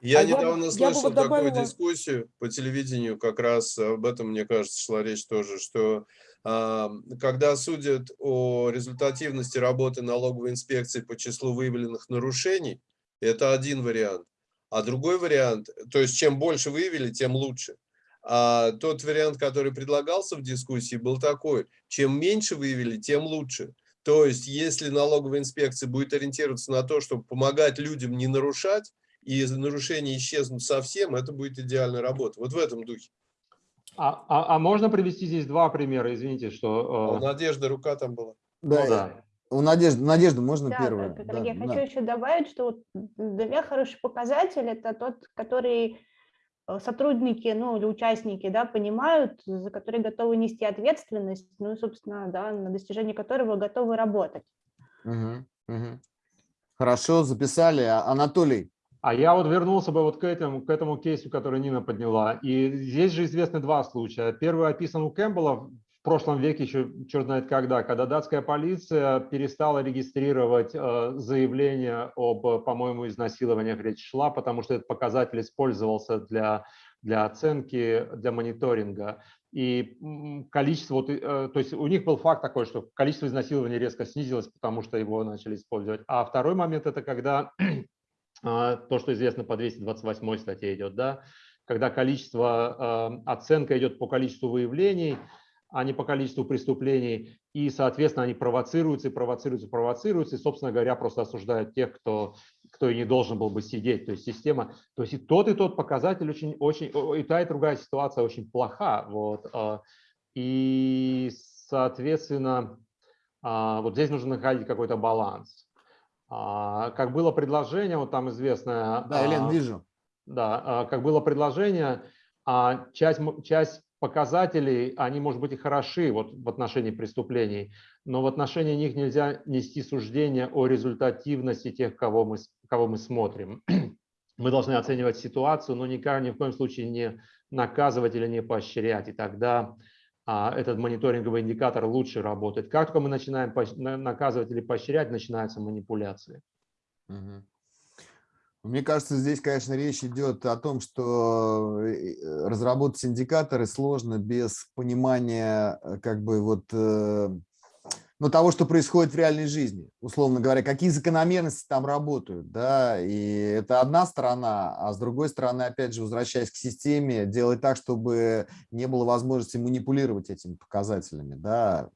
Я А я бы- недавно я бы слышал вот такую добавила- дискуссию по телевидению, как раз об этом, мне кажется, шла речь тоже, что а, когда судят о результативности работы налоговой инспекции по числу выявленных нарушений, это один вариант. А другой вариант, то есть чем больше выявили, тем лучше. А тот вариант, который предлагался в дискуссии, был такой, чем меньше выявили, тем лучше. То есть если налоговая инспекция будет ориентироваться на то, чтобы помогать людям не нарушать, и нарушения исчезнут совсем, это будет идеальная работа. Вот в этом духе. А, а- а можно привести здесь два примера? Извините, что... э, Надежды рука там была. да, ну да. У Надежды, Надежда, можно Да, первое? как- Да, я да. хочу еще добавить, что вот для меня хороший показатель – это тот, который э, сотрудники, ну, или участники, да, понимают, за которые готовы нести ответственность, ну, и, собственно, да, на достижение которого готовы работать. Мгм, мгм. Хорошо, записали. А- Анатолий, А я вот вернулся бы вот к этому, к этому кейсу, который Нина подняла. И здесь же известны два случая. Первый описан у Кэмпбелла прошлом веке, еще черт знает когда, когда датская полиция перестала регистрировать э, заявления об, э, по-моему, изнасилованиях речь шла, потому что этот показатель использовался для, для оценки, для мониторинга. И количество, вот, э, то есть у них был факт такой, что количество изнасилований резко снизилось, потому что его начали использовать. А второй момент – это когда то, что известно по 228 статье идет, да, когда количество, оценка идет по количеству выявлений, а не по количеству преступлений, и, соответственно, они провоцируются, и провоцируются, провоцируются, и, собственно говоря, просто осуждают тех, кто, кто и не должен был бы сидеть. То есть система, то есть и тот, и тот показатель очень, очень, и та, и другая ситуация очень плоха. Вот, а, и, соответственно, а, вот здесь нужно находить какой-то баланс. А, Как было предложение, вот там известное... да, Елена, а, вижу. да, как было предложение, часть, часть показателей, они, может быть, и хороши вот в отношении преступлений, но в отношении них нельзя нести суждение о результативности тех, кого мы, кого мы смотрим. Мы должны оценивать ситуацию, но никак, ни в коем случае не наказывать или не поощрять, и тогда а, этот мониторинговый индикатор лучше работает. Как только мы начинаем наказывать или поощрять, начинаются манипуляции. Мгм. Мне кажется, здесь, конечно, речь идет о том, что э, разработать индикаторы сложно без понимания, э, как бы вот, э, ну, того, что происходит в реальной жизни, условно говоря, какие закономерности там работают, да, и это одна сторона, а с другой стороны, опять же, возвращаясь к системе, делать так, чтобы не было возможности манипулировать этими показателями, да,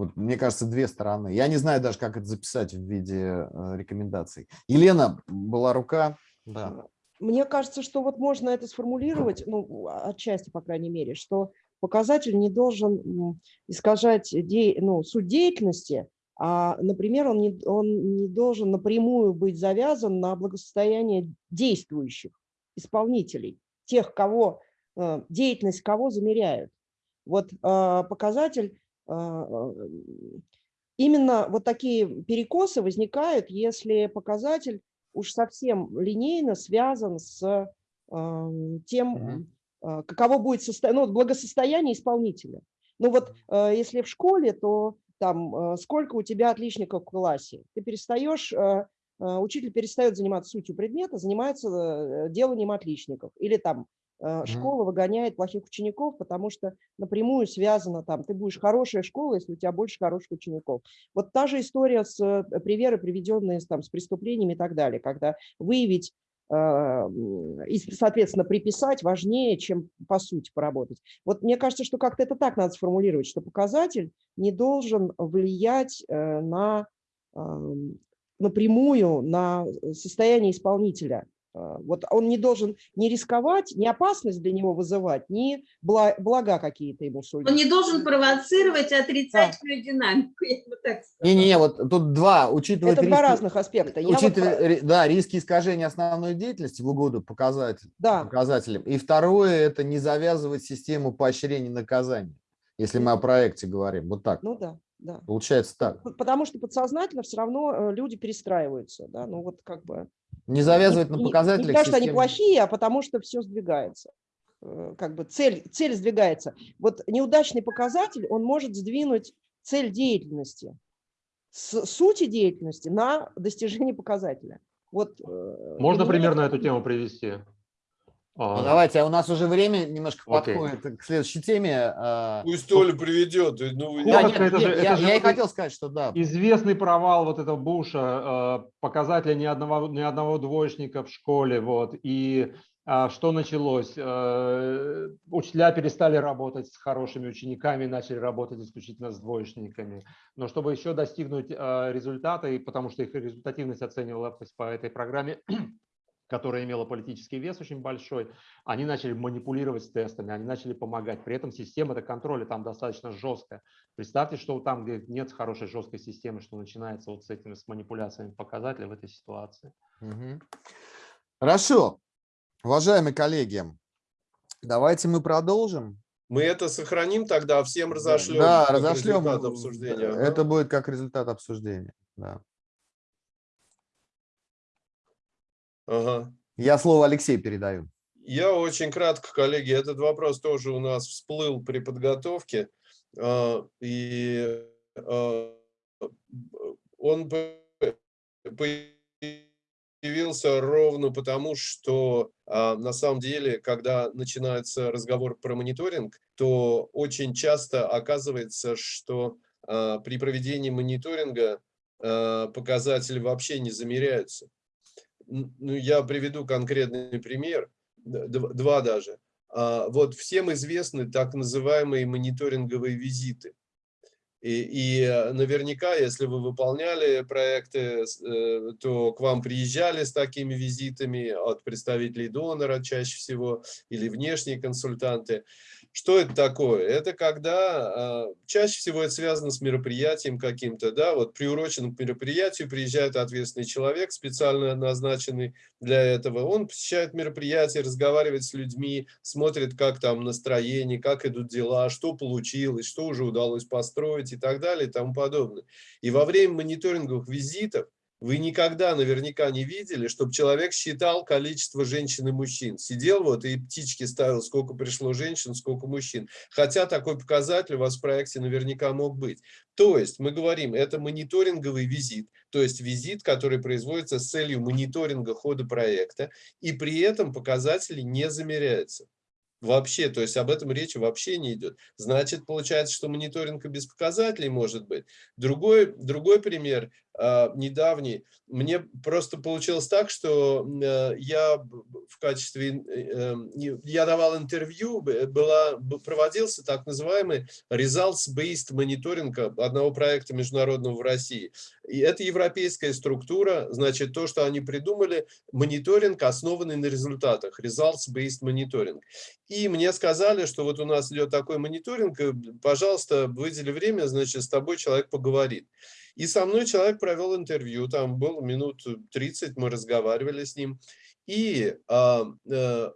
Вот, мне кажется, две стороны. Я не знаю даже, как это записать в виде э, рекомендаций. Елена, была рука. Да. Мне кажется, что вот можно это сформулировать, ну, отчасти, по крайней мере, что показатель не должен искажать де, ну, суть деятельности, а, например, он не, он не должен напрямую быть завязан на благосостояние действующих исполнителей, тех, кого, э, деятельность кого замеряют. Вот а, показатель, а, э, именно вот такие перекосы возникают, если показатель уж совсем линейно связан с тем, э, каково будет состо... ну, благосостояние исполнителя. Ну вот э, если в школе, то там сколько у тебя отличников в классе. Ты перестаешь, учитель перестает заниматься сутью предмета, занимается э, деланием отличников. Или там школа выгоняет плохих учеников, потому что напрямую связано там, ты будешь хорошая школа, если у тебя больше хороших учеников. Вот та же история с э, примеры, приведенные там, с преступлениями и так далее, когда выявить э, и, соответственно, приписать важнее, чем по сути поработать. Вот мне кажется, что как-то это так надо сформулировать, что показатель не должен влиять э, на ам, напрямую на состояние исполнителя. А, Вот он не должен не рисковать, не опасность для него вызывать, ни бла- блага какие-то ему сулить. Он не должен провоцировать отрицательную динамику, я бы так сказала. Не-не-не, вот тут два. Учитывать Это два риски- разных аспекта. Я вот Учитывая, ри- да, риски искажения основной деятельности в угоду показатель, Да. показателям. И второе – это не завязывать систему поощрений и наказаний, если мы о проекте говорим. Вот так. Ну да, да. Получается так. Потому что подсознательно все равно э, люди перестраиваются. Да? Ну вот как бы... Не завязывать не- на не- Не показателях потому, что они плохие, а потому что все сдвигается. Э, Как бы цель, цель сдвигается. Вот неудачный показатель, он может сдвинуть цель деятельности с сути деятельности на достижение показателя. Вот, э, Можно для меня пример на это- эту тему привести? Ну, А, давайте, а у нас уже время немножко Окей. подходит к следующей теме. а, Пусть Оля приведет. Ну, да, нет, это же- нет, это я, же я и хотел сказать, что да. Известный провал вот этого Буша, показателя ни одного, ни одного двоечника в школе, вот, и что началось? Учителя перестали работать с хорошими учениками, начали работать исключительно с двоечниками. Но чтобы еще достигнуть результата, и потому что их результативность оценивалась по этой программе, которая имела политический вес очень большой, они начали манипулировать с тестами, они начали помогать. При этом система -то контроля там достаточно жесткая. Представьте, что там, где нет хорошей жесткой системы, что начинается вот с этими с манипуляциями показателей в этой ситуации. Мгм. Хорошо. Уважаемые коллеги, давайте мы продолжим. Мы это сохраним тогда, всем разошлем. Да, разошлем. результат обсуждения. Ага. Это будет как результат обсуждения. Да. Ага. Я слово Алексею передаю. Я очень кратко, коллеги, этот вопрос тоже у нас всплыл при подготовке. а, И а, он по- появился ровно потому, что а, на самом деле, когда начинается разговор про мониторинг, то очень часто оказывается, что при проведении мониторинга показатели вообще не замеряются. Ну, я приведу конкретный пример, два даже. А, Вот всем известны так называемые мониторинговые визиты. И, и э, наверняка, если вы выполняли проекты, э, то к вам приезжали с такими визитами от представителей донора чаще всего или внешние консультанты. Что это такое? Это когда а, чаще всего это связано с мероприятием каким-то, да, вот приурочен к мероприятию, приезжает ответственный человек, специально назначенный для этого. Он посещает мероприятие, разговаривает с людьми, смотрит, как там настроение, как идут дела, что получилось, что уже удалось построить и так далее и тому подобное. И во время мониторинговых визитов вы никогда наверняка не видели, чтобы человек считал количество женщин и мужчин. Сидел вот и птички ставил, сколько пришло женщин, сколько мужчин. Хотя такой показатель у вас в проекте наверняка мог быть. То есть мы говорим, это мониторинговый визит, то есть визит, который производится с целью мониторинга хода проекта, и при этом показатели не замеряются. Вообще, то есть об этом речи вообще не идет. Значит, получается, что мониторинг и без показателей может быть. Другой, другой пример. А, недавний, мне просто получилось так, что э, я в качестве, э, я давал интервью, была, проводился так называемый results-based мониторинг одного проекта международного в России. И это европейская структура, значит, то, что они придумали, мониторинг, основанный на результатах, results-based мониторинг. И мне сказали, что вот у нас идет такой мониторинг, пожалуйста, выдели время, значит, с тобой человек поговорит. И со мной человек провел интервью, там был минут 30, мы разговаривали с ним. И а, э, Э,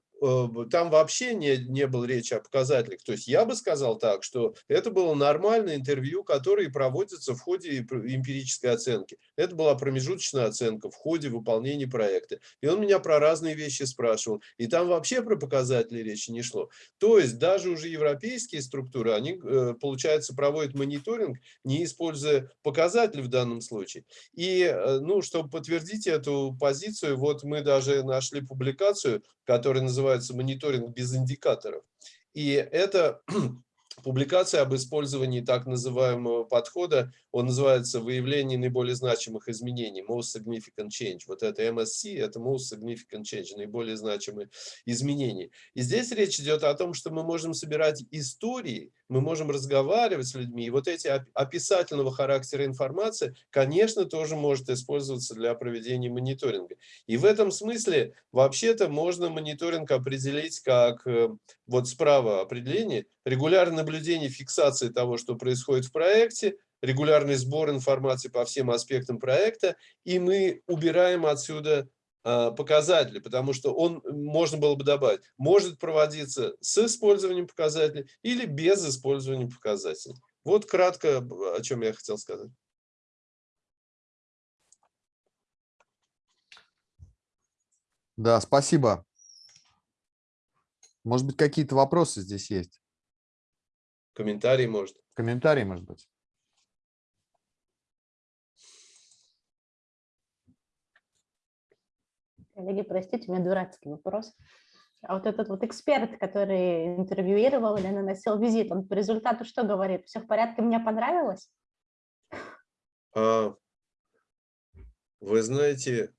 там вообще не, не было речи о показателях. То есть я бы сказал так, что это было нормальное интервью, которое проводится в ходе эмпирической оценки. Это была промежуточная оценка в ходе выполнения проекта. И он меня про разные вещи спрашивал. И там вообще про показатели речи не шло. То есть даже уже европейские структуры, они, э, получается, проводят мониторинг, не используя показатели в данном случае. И, э, ну, чтобы подтвердить эту позицию, вот мы даже нашли публикацию, которая называется называется мониторинг без индикаторов. И это публикация об использовании так называемого подхода, он называется «Выявление наиболее значимых изменений», Most Significant Change. Вот это MSC, это Most Significant Change, наиболее значимые изменения. И здесь речь идет о том, что мы можем собирать истории, мы можем разговаривать с людьми, и вот эти описательного характера информации, конечно, тоже может использоваться для проведения мониторинга. И в этом смысле, вообще-то, можно мониторинг определить как, э, вот справа определение, регулярное наблюдение, фиксация того, что происходит в проекте, регулярный сбор информации по всем аспектам проекта, и мы убираем отсюда показатели, потому что он, можно было бы добавить, может проводиться с использованием показателей или без использования показателей. Вот кратко, о чем я хотел сказать. Да, спасибо. Может быть, какие-то вопросы здесь есть? Комментарии, может. Комментарии, может быть. Коллеги, простите, у меня дурацкий вопрос. А вот этот вот эксперт, который интервьюировал или наносил визит, он по результату что говорит? Все в порядке, мне понравилось? А, вы знаете,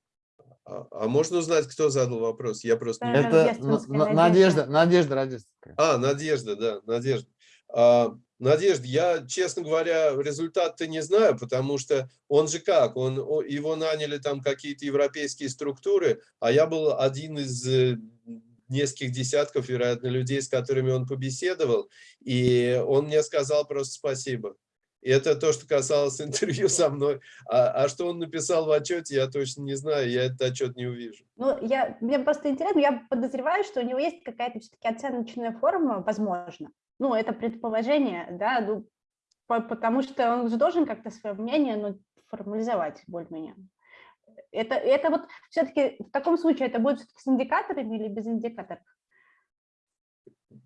а, а можно узнать, кто задал вопрос? Я просто... Это Надежда, Надежда Радистская. А, Надежда, да, Надежда. А, Надежда, я, честно говоря, результат-то не знаю, потому что он же как, он, его наняли там какие-то европейские структуры, а я был один из э, нескольких десятков, вероятно, людей, с которыми он побеседовал, и он мне сказал просто спасибо. И это то, что касалось интервью со мной. А, а что он написал в отчете, я точно не знаю, я этот отчет не увижу. Ну, я, мне просто интересно, я подозреваю, что у него есть какая-то все-таки оценочная форма, возможно. Ну, это предположение, да, ну, по, потому что он же должен как-то свое мнение ну, формализовать более-менее. Это, это вот все-таки в таком случае это будет с индикаторами или без индикаторов?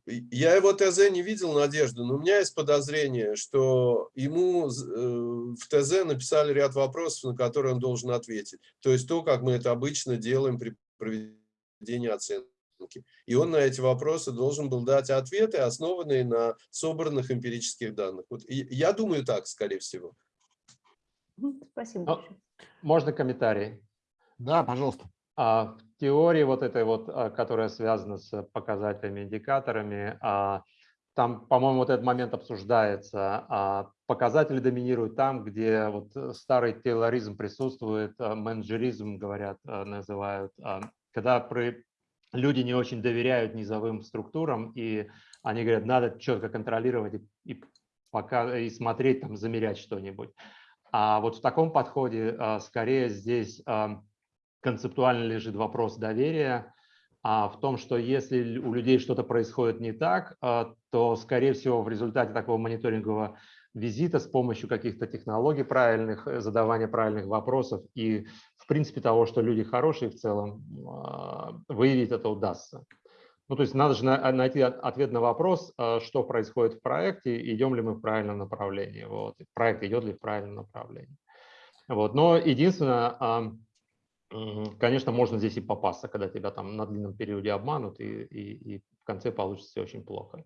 Я его ТЗ не видел, Надежда, но у меня есть подозрение, что ему э, в ТЗ написали ряд вопросов, на которые он должен ответить. То есть то, как мы это обычно делаем при проведении оценки оценки. И он на эти вопросы должен был дать ответы, основанные на собранных эмпирических данных. Вот я думаю так, скорее всего. Спасибо. Ну, можно комментарий? Да, пожалуйста. А, в теории вот этой вот, а, которая связана с показателями, индикаторами, а, там, по-моему, вот этот момент обсуждается. А показатели доминируют там, где вот старый тейлоризм присутствует, менеджеризм, говорят, называют, когда при люди не очень доверяют низовым структурам, и они говорят, надо четко контролировать и, и, пока, и смотреть, там, замерять что-нибудь. А вот в таком подходе а, скорее здесь а, концептуально лежит вопрос доверия, а в том, что если у людей что-то происходит не так, то, скорее всего, в результате такого мониторингового визита с помощью каких-то технологий правильных, э, задавания правильных вопросов и, в принципе, того, что люди хорошие в целом, а, выявить это удастся. Ну, то есть надо же найти ответ на вопрос, а, что происходит в проекте, идем ли мы в правильном направлении, вот, проект идет ли в правильном направлении. Вот. Но единственное, конечно, можно здесь и попасться, когда тебя там на длинном периоде обманут, и, и, и в конце получится очень плохо.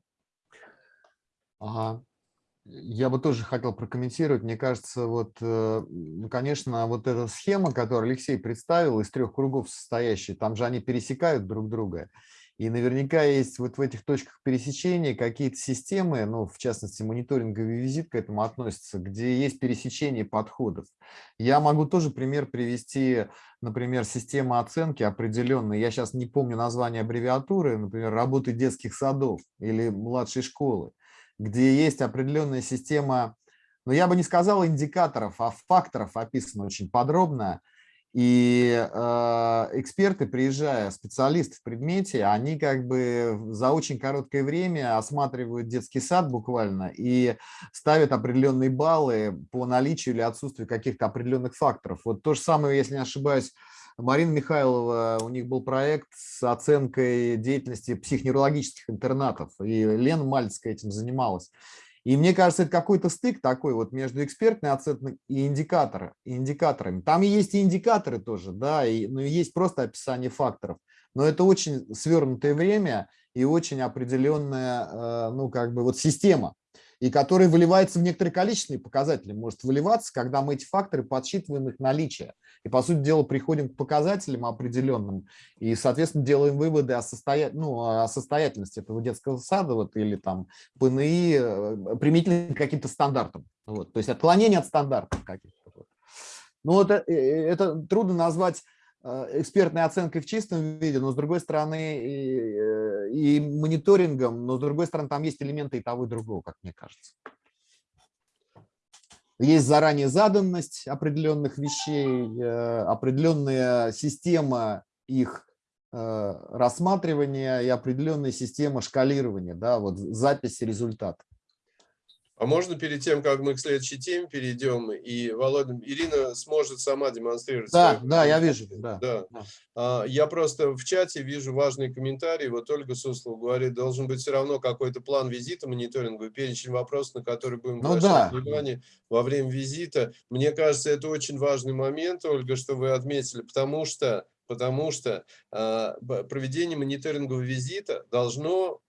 Ага. Я бы тоже хотел прокомментировать. Мне кажется, вот, э, ну, конечно, вот эта схема, которую Алексей представил, из трех кругов состоящая, там же они пересекают друг друга. И наверняка есть вот в этих точках пересечения какие-то системы, ну, в частности, мониторинговый визит к этому относится, где есть пересечение подходов. Я могу тоже пример привести, например, система оценки определенной. Я сейчас не помню название аббревиатуры, например, работы детских садов или младшей школы, где есть определенная система, но я бы не сказал индикаторов, а факторов описано очень подробно, и э, эксперты, приезжая, специалисты в предмете, они как бы за очень короткое время осматривают детский сад буквально и ставят определенные баллы по наличию или отсутствию каких-то определенных факторов. Вот то же самое, если не ошибаюсь, Марина Михайлова, у них был проект с оценкой деятельности психоневрологических интернатов, и Лена Мальцкая этим занималась. И мне кажется, это какой-то стык такой вот между экспертной оценкой и индикаторы, индикаторами. Там есть и индикаторы тоже, да, и, но есть просто описание факторов. Но это очень свернутое время и очень определенная, э, ну, как бы вот система и который выливается в некоторые количественные показатели, может выливаться, когда мы эти факторы подсчитываем их наличие. И, по сути дела, приходим к показателям определенным и, соответственно, делаем выводы о, состоя... ну, о состоятельности этого детского сада вот, или там ПНИ э, применительно к каким-то стандартам. Вот. То есть отклонение от стандартов каких-то. Ну, это, это трудно назвать Э, экспертной оценкой в чистом виде, но с другой стороны и, э, и мониторингом, но с другой стороны там есть элементы и того, и другого, как мне кажется. Есть заранее заданность определенных вещей, э, определенная система их рассматривания и определенная система шкалирования, да, вот записи результата. А можно перед тем, как мы к следующей теме перейдем, и Володя, Ирина сможет сама демонстрировать? Да, да, я вижу. Да. да. А, я просто в чате вижу важный комментарий. Вот Ольга Суслова говорит, должен быть все равно какой-то план визита мониторинговый, перечень вопросов, на которые будем ну, да. внимание во время визита. Мне кажется, это очень важный момент, Ольга, что вы отметили, потому что потому что э, проведение мониторингового визита должно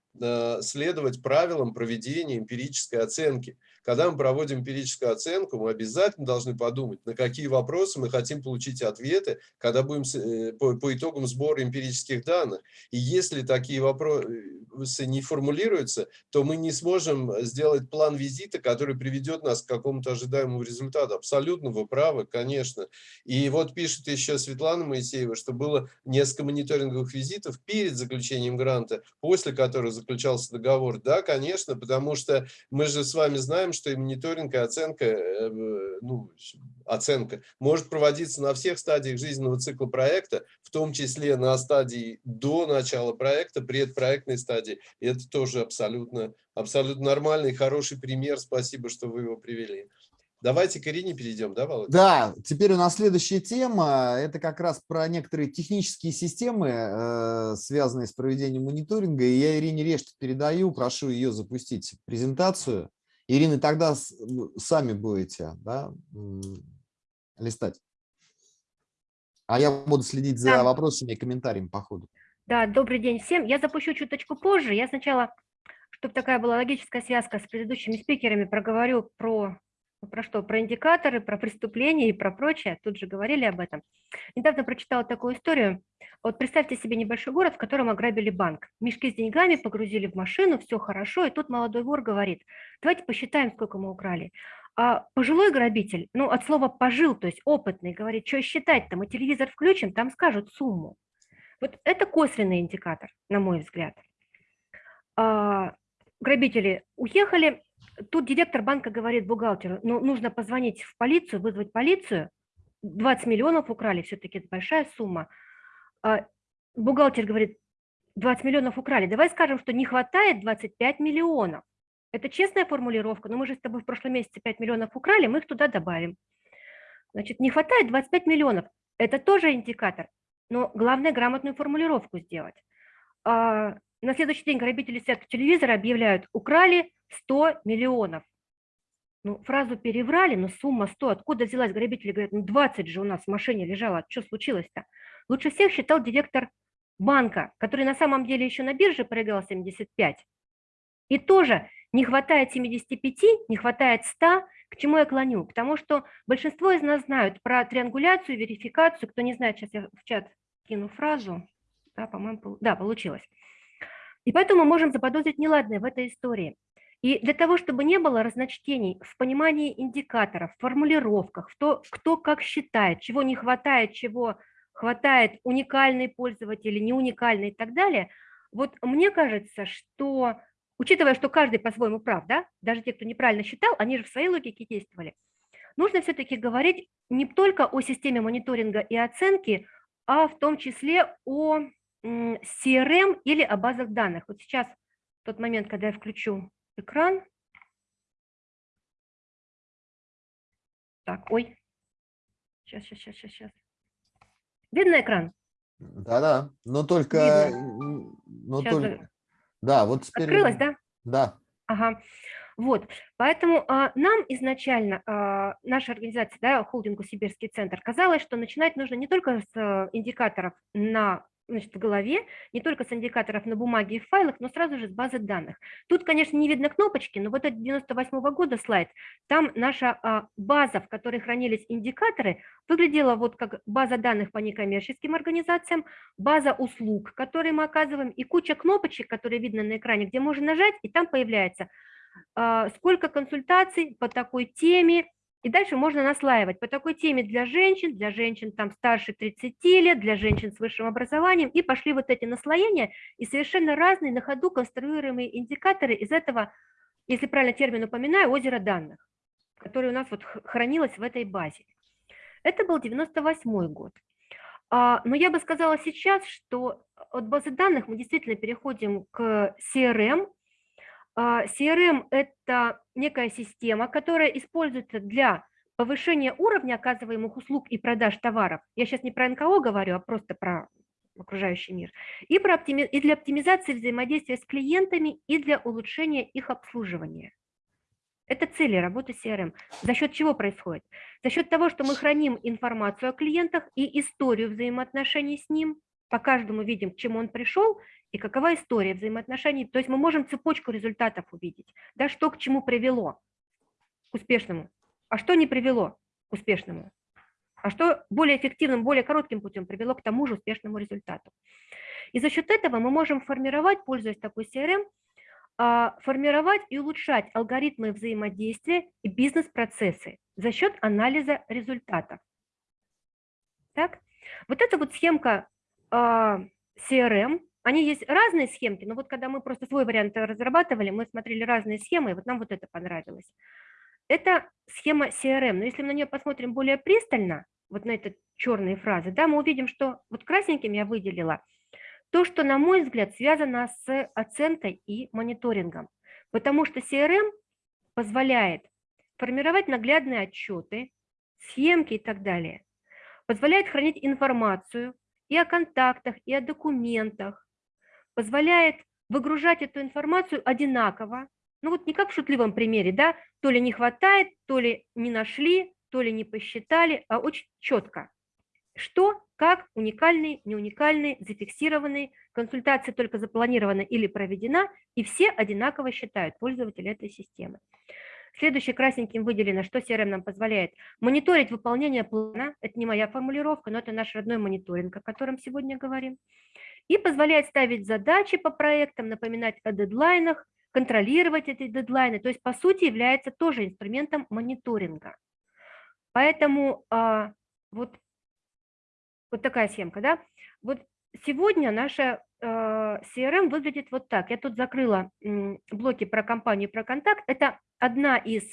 следовать правилам проведения эмпирической оценки. Когда мы проводим эмпирическую оценку, мы обязательно должны подумать, на какие вопросы мы хотим получить ответы, когда будем э, по, по итогам сбора эмпирических данных. И если такие вопросы не формулируются, то мы не сможем сделать план визита, который приведет нас к какому-то ожидаемому результату. Абсолютно вы правы, конечно. И вот пишет еще Светлана Моисеева, что было несколько мониторинговых визитов перед заключением гранта, после которых заключался договор. Да, конечно, потому что мы же с вами знаем, что и мониторинг, и оценка, э, ну, оценка может проводиться на всех стадиях жизненного цикла проекта, в том числе на стадии до начала проекта, предпроектной стадии. И это тоже абсолютно, абсолютно нормальный, хороший пример. Спасибо, что вы его привели. Давайте к Ирине перейдем, да, Володя? Да, теперь у нас следующая тема. Это как раз про некоторые технические системы, э, связанные с проведением мониторинга. И я Ирине Решт передаю, прошу ее запустить презентацию. Ирина, тогда сами будете да, листать. А я буду следить за да. вопросами и комментариями по ходу. Да, добрый день всем. Я запущу чуточку позже. Я сначала, чтобы такая была логическая связка с предыдущими спикерами, проговорю про про что? Про индикаторы, про преступления и про прочее. Тут же говорили об этом. Недавно прочитала такую историю. Вот представьте себе небольшой город, в котором ограбили банк. Мешки с деньгами погрузили в машину, все хорошо, и тут молодой вор говорит, давайте посчитаем, сколько мы украли. А пожилой грабитель, ну от слова пожил, то есть опытный, говорит, что считать-то, мы телевизор включим, там скажут сумму. Вот это косвенный индикатор, на мой взгляд. А, грабители уехали, Тут директор банка говорит бухгалтеру, ну, нужно позвонить в полицию, вызвать полицию. 20 миллионов украли, все-таки это большая сумма. А бухгалтер говорит, 20 миллионов украли, давай скажем, что не хватает 25 миллионов. Это честная формулировка, но мы же с тобой в прошлом месяце 5 миллионов украли, мы их туда добавим. Значит, не хватает 25 миллионов. Это тоже индикатор, но главное грамотную формулировку сделать. А на следующий день грабители сетки телевизора объявляют, украли 100 миллионов. Ну, фразу переврали, но сумма 100. Откуда взялась? Грабители говорят, ну 20 же у нас в машине лежало. Что случилось-то? Лучше всех считал директор банка, который на самом деле еще на бирже проиграл 75. И тоже не хватает 75, не хватает 100, к чему я клоню? Потому что большинство из нас знают про триангуляцию, верификацию. Кто не знает, сейчас я в чат кину фразу. Да, по-моему, да, получилось. И поэтому мы можем заподозрить неладное в этой истории. И для того, чтобы не было разночтений в понимании индикаторов, в формулировках, в то, кто как считает, чего не хватает, чего хватает уникальный пользователь, не уникальный и так далее, вот мне кажется, что, учитывая, что каждый по-своему прав, да, даже те, кто неправильно считал, они же в своей логике действовали, нужно все-таки говорить не только о системе мониторинга и оценки, а в том числе о CRM или о базах данных. Вот сейчас тот момент, когда я включу экран. Так, ой. Сейчас, сейчас, сейчас, сейчас. Видно экран? Да-да, но только... Но Сейчас только... Да, вот теперь... Открылось, да? Да. Ага. Вот, поэтому а, нам изначально, а, наша организация, да, холдингу «Сибирский центр», казалось, что начинать нужно не только с а, индикаторов на значит, в голове, не только с индикаторов на бумаге и в файлах, но сразу же с базы данных. Тут, конечно, не видно кнопочки, но вот этот 98 -го года слайд, там наша а, база, в которой хранились индикаторы, выглядела вот как база данных по некоммерческим организациям, база услуг, которые мы оказываем, и куча кнопочек, которые видно на экране, где можно нажать, и там появляется а, сколько консультаций по такой теме, и дальше можно наслаивать по такой теме для женщин, для женщин там старше 30 лет, для женщин с высшим образованием. И пошли вот эти наслоения и совершенно разные на ходу конструируемые индикаторы из этого, если правильно термин упоминаю, озера данных, которое у нас вот хранилось в этой базе. Это был 98 год. А, но я бы сказала сейчас, что от базы данных мы действительно переходим к CRM, CRM – это некая система, которая используется для повышения уровня оказываемых услуг и продаж товаров. Я сейчас не про НКО говорю, а просто про окружающий мир. И, про оптими... и для оптимизации взаимодействия с клиентами, и для улучшения их обслуживания. Это цели работы CRM. За счет чего происходит? За счет того, что мы храним информацию о клиентах и историю взаимоотношений с ним, по каждому видим, к чему он пришел, и какова история взаимоотношений. То есть мы можем цепочку результатов увидеть, да, что к чему привело к успешному, а что не привело к успешному, а что более эффективным, более коротким путем привело к тому же успешному результату. И за счет этого мы можем формировать, пользуясь такой CRM, а, формировать и улучшать алгоритмы взаимодействия и бизнес-процессы за счет анализа результатов. Так? Вот эта вот схемка а, CRM, они есть разные схемки, но вот когда мы просто свой вариант разрабатывали, мы смотрели разные схемы, и вот нам вот это понравилось. Это схема CRM, но если мы на нее посмотрим более пристально, вот на эти черные фразы, да, мы увидим, что вот красненьким я выделила то, что, на мой взгляд, связано с оценкой и мониторингом. Потому что CRM позволяет формировать наглядные отчеты, схемки и так далее. Позволяет хранить информацию и о контактах, и о документах, позволяет выгружать эту информацию одинаково, ну вот не как в шутливом примере, да, то ли не хватает, то ли не нашли, то ли не посчитали, а очень четко. Что, как, уникальный, не уникальный, зафиксированный, консультация только запланирована или проведена, и все одинаково считают пользователи этой системы. Следующий красненьким выделено, что CRM нам позволяет. Мониторить выполнение плана, это не моя формулировка, но это наш родной мониторинг, о котором сегодня говорим и позволяет ставить задачи по проектам, напоминать о дедлайнах, контролировать эти дедлайны, то есть по сути является тоже инструментом мониторинга. Поэтому а, вот, вот такая схемка, да. Вот сегодня наша а, CRM выглядит вот так. Я тут закрыла блоки про компанию, про контакт. Это одна из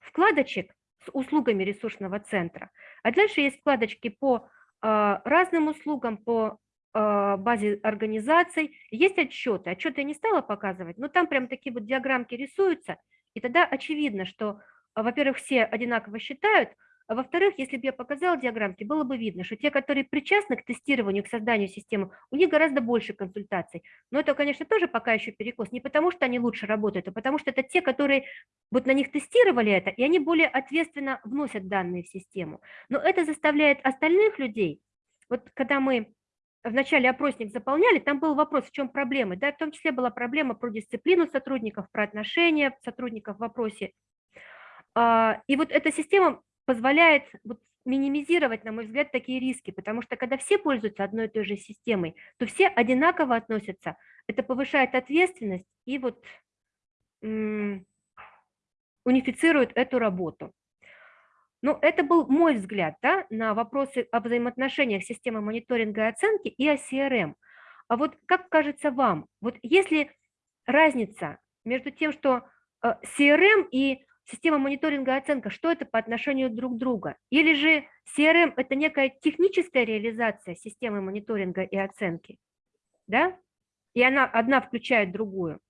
вкладочек с услугами ресурсного центра. А дальше есть вкладочки по а, разным услугам, по базе организаций есть отчеты. Отчеты я не стала показывать, но там прям такие вот диаграммки рисуются, и тогда очевидно, что, а, во-первых, все одинаково считают, а во-вторых, если бы я показала диаграммки, было бы видно, что те, которые причастны к тестированию, к созданию системы, у них гораздо больше консультаций. Но это, конечно, тоже пока еще перекос. Не потому, что они лучше работают, а потому что это те, которые вот на них тестировали это, и они более ответственно вносят данные в систему. Но это заставляет остальных людей, вот когда мы вначале опросник заполняли, там был вопрос, в чем проблема. Да, в том числе была проблема про дисциплину сотрудников, про отношения сотрудников в вопросе. А, и вот эта система позволяет вот минимизировать, на мой взгляд, такие риски, потому что когда все пользуются одной и той же системой, то все одинаково относятся. Это повышает ответственность и вот унифицирует эту работу. Ну, это был мой взгляд да, на вопросы о взаимоотношениях системы мониторинга и оценки и о CRM. А вот как кажется вам, вот если разница между тем, что э, CRM и система мониторинга и оценка, что это по отношению друг к другу? Или же CRM – это некая техническая реализация системы мониторинга и оценки, да? И она одна включает другую,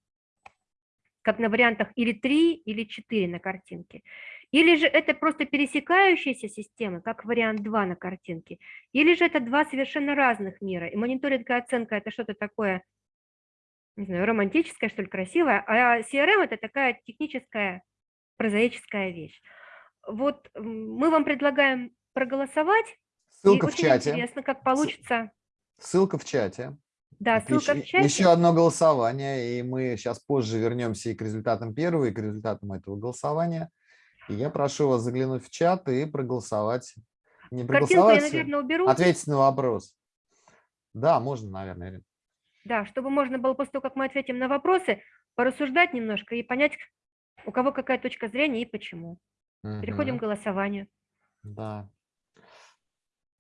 как на вариантах или 3, или 4 на картинке. Или же это просто пересекающиеся системы, как вариант 2 на картинке. Или же это два совершенно разных мира. И мониторинг и оценка – это что-то такое, не знаю, романтическое, что ли, красивое. А CRM – это такая техническая, прозаическая вещь. Вот мы вам предлагаем проголосовать. Ссылка и в чате. интересно, как получится. Ссылка в чате. Да, ссылка еще, в чате. Еще одно голосование, и мы сейчас позже вернемся и к результатам первого, и к результатам этого голосования. И я прошу вас заглянуть в чат и проголосовать. Не проголосовать, я, наверное, уберу. ответить на вопрос. Да, можно, наверное, Ирина. Да, чтобы можно было после того, как мы ответим на вопросы, порассуждать немножко и понять, у кого какая точка зрения и почему. Угу. Переходим к голосованию. Да.